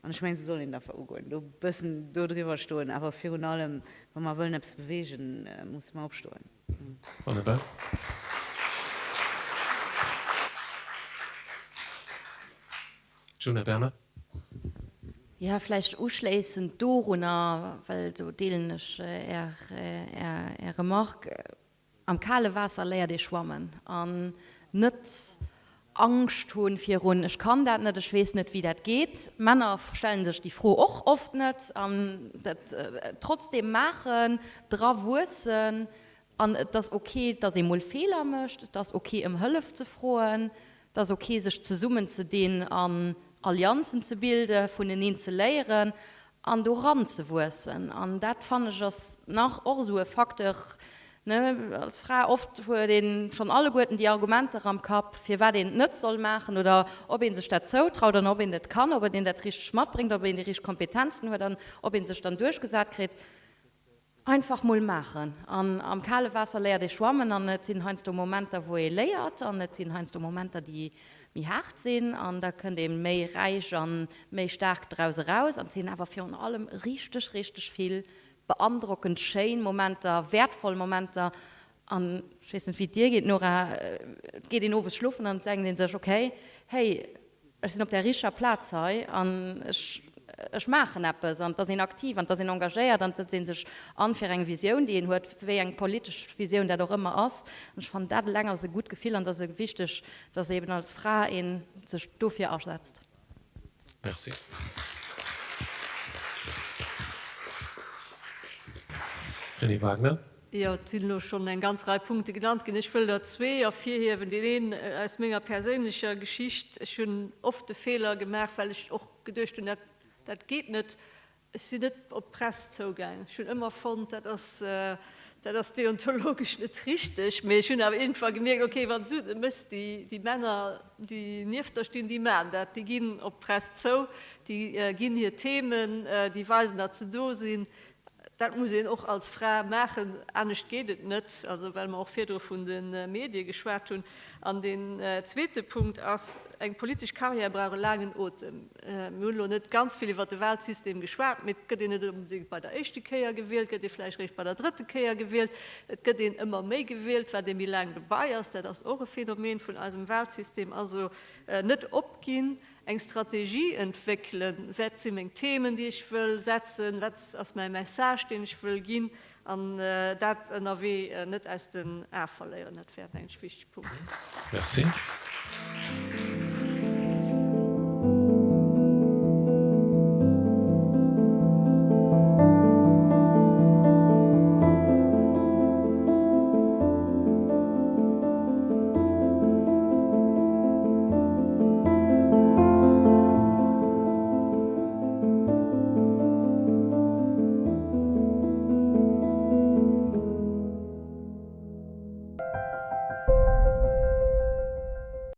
an ich mein, soll der verugeln du bisssen du drüber stohlen aber fi allem wenn man wollen abs bewegen äh, muss man abstohlen mhm. Juna Berner. Ja vielleicht uschließen Doruna, weil du delisch äh, er, am kahle Wasser leer de schwammen. An nütz Angst hun vier run ich kann dat net schwes net wie dat geht. Männer stellen sich die froh och oft net. Um, dat, äh, trotzdem machen drawursen an das okay dass sie mul Fehler mischt das okay im Hölf zu frohen das okay sich zu summen zu denen an Allianzen zu bilden von den ihnen zu leieren an doran zu wussen an dat fand ich das nach or so faktor ne, als Frau oft für den schon alle guten die Argumente am Kopf, für wer den nicht soll machen oder ob ihn sich das zutraut oder ob ihn das kann, ob er den das richtig schmatt bringt, ob er die richtigen Kompetenzen hat, dann, ob ihn sich dann durchgesagt kriegt. Einfach mal machen. An, am kahle Wasser lehrt ich schwammen, und nicht sind Momente, wo er lehrt, und nicht sind Momente, die wie hart sinn an da könnt dem méi reich an méi stark drause raus an sinn aber für allem richtig richtig viel beandruckend Shan Momenter, wertvoll Momenter an wissen wie dir geht nur äh, geht den over schluffen und sagen den sech okay, hey, es sind op der richer Platz sei an Ech machen appppes an dat sinn aktiv an dat sinn engagéiert, dann sinn sech anfir eng Visionioun, die en huet wéi eng polisch Visionioun der doch immer ass. Ech fan dat lenger se gut gefiel an dat se gewichtech, dats eben als Fra en sech dofir aussetzt. Merci. René Wagner. Ja, nur schon ein ganz drei Punkte genannt. Ich will da zwei auf vier hier wenn die reden äh, als mega persönlicher Geschichte. Schon oft Fehler gemerkt weil ich auch gedurcht und das geht nicht. Sie nicht op press zugang schon immer von das äh, das deontologisch nicht richtig mir schon aber irgendwann gemerkt okay wann so, müsst die die Männer die nicht da stehen die Männer. Die gehen op press zo die äh, gehen hier Themen äh, die weisen dazu do sind Dat muss auch als Frau machen ernst gehtt net, also weil man auch vier von den äh, Medien geschwert tun an den äh, zweite Punkt aus eng politisch Karriere brauche langen Otem. Äh, Müller net ganz viele wat Weltsystem geschwert mit unbedingt bei der echte Käier gewählt, die vielleicht recht bei der dritte Käier gewählt, Et den immer me gewählt, weil dem wie lang dabei ist, der das eure Phänomen von einem Weltsystem also äh, net opgehen eng Strategie entwickeln, setze eng Themen, die ich will setzen, letzt aus mein Message, den ich will gehen, an äh, dat NRW äh, net aus den Ä verleieren net werden Punkt. Schwichtpunkt. Merci.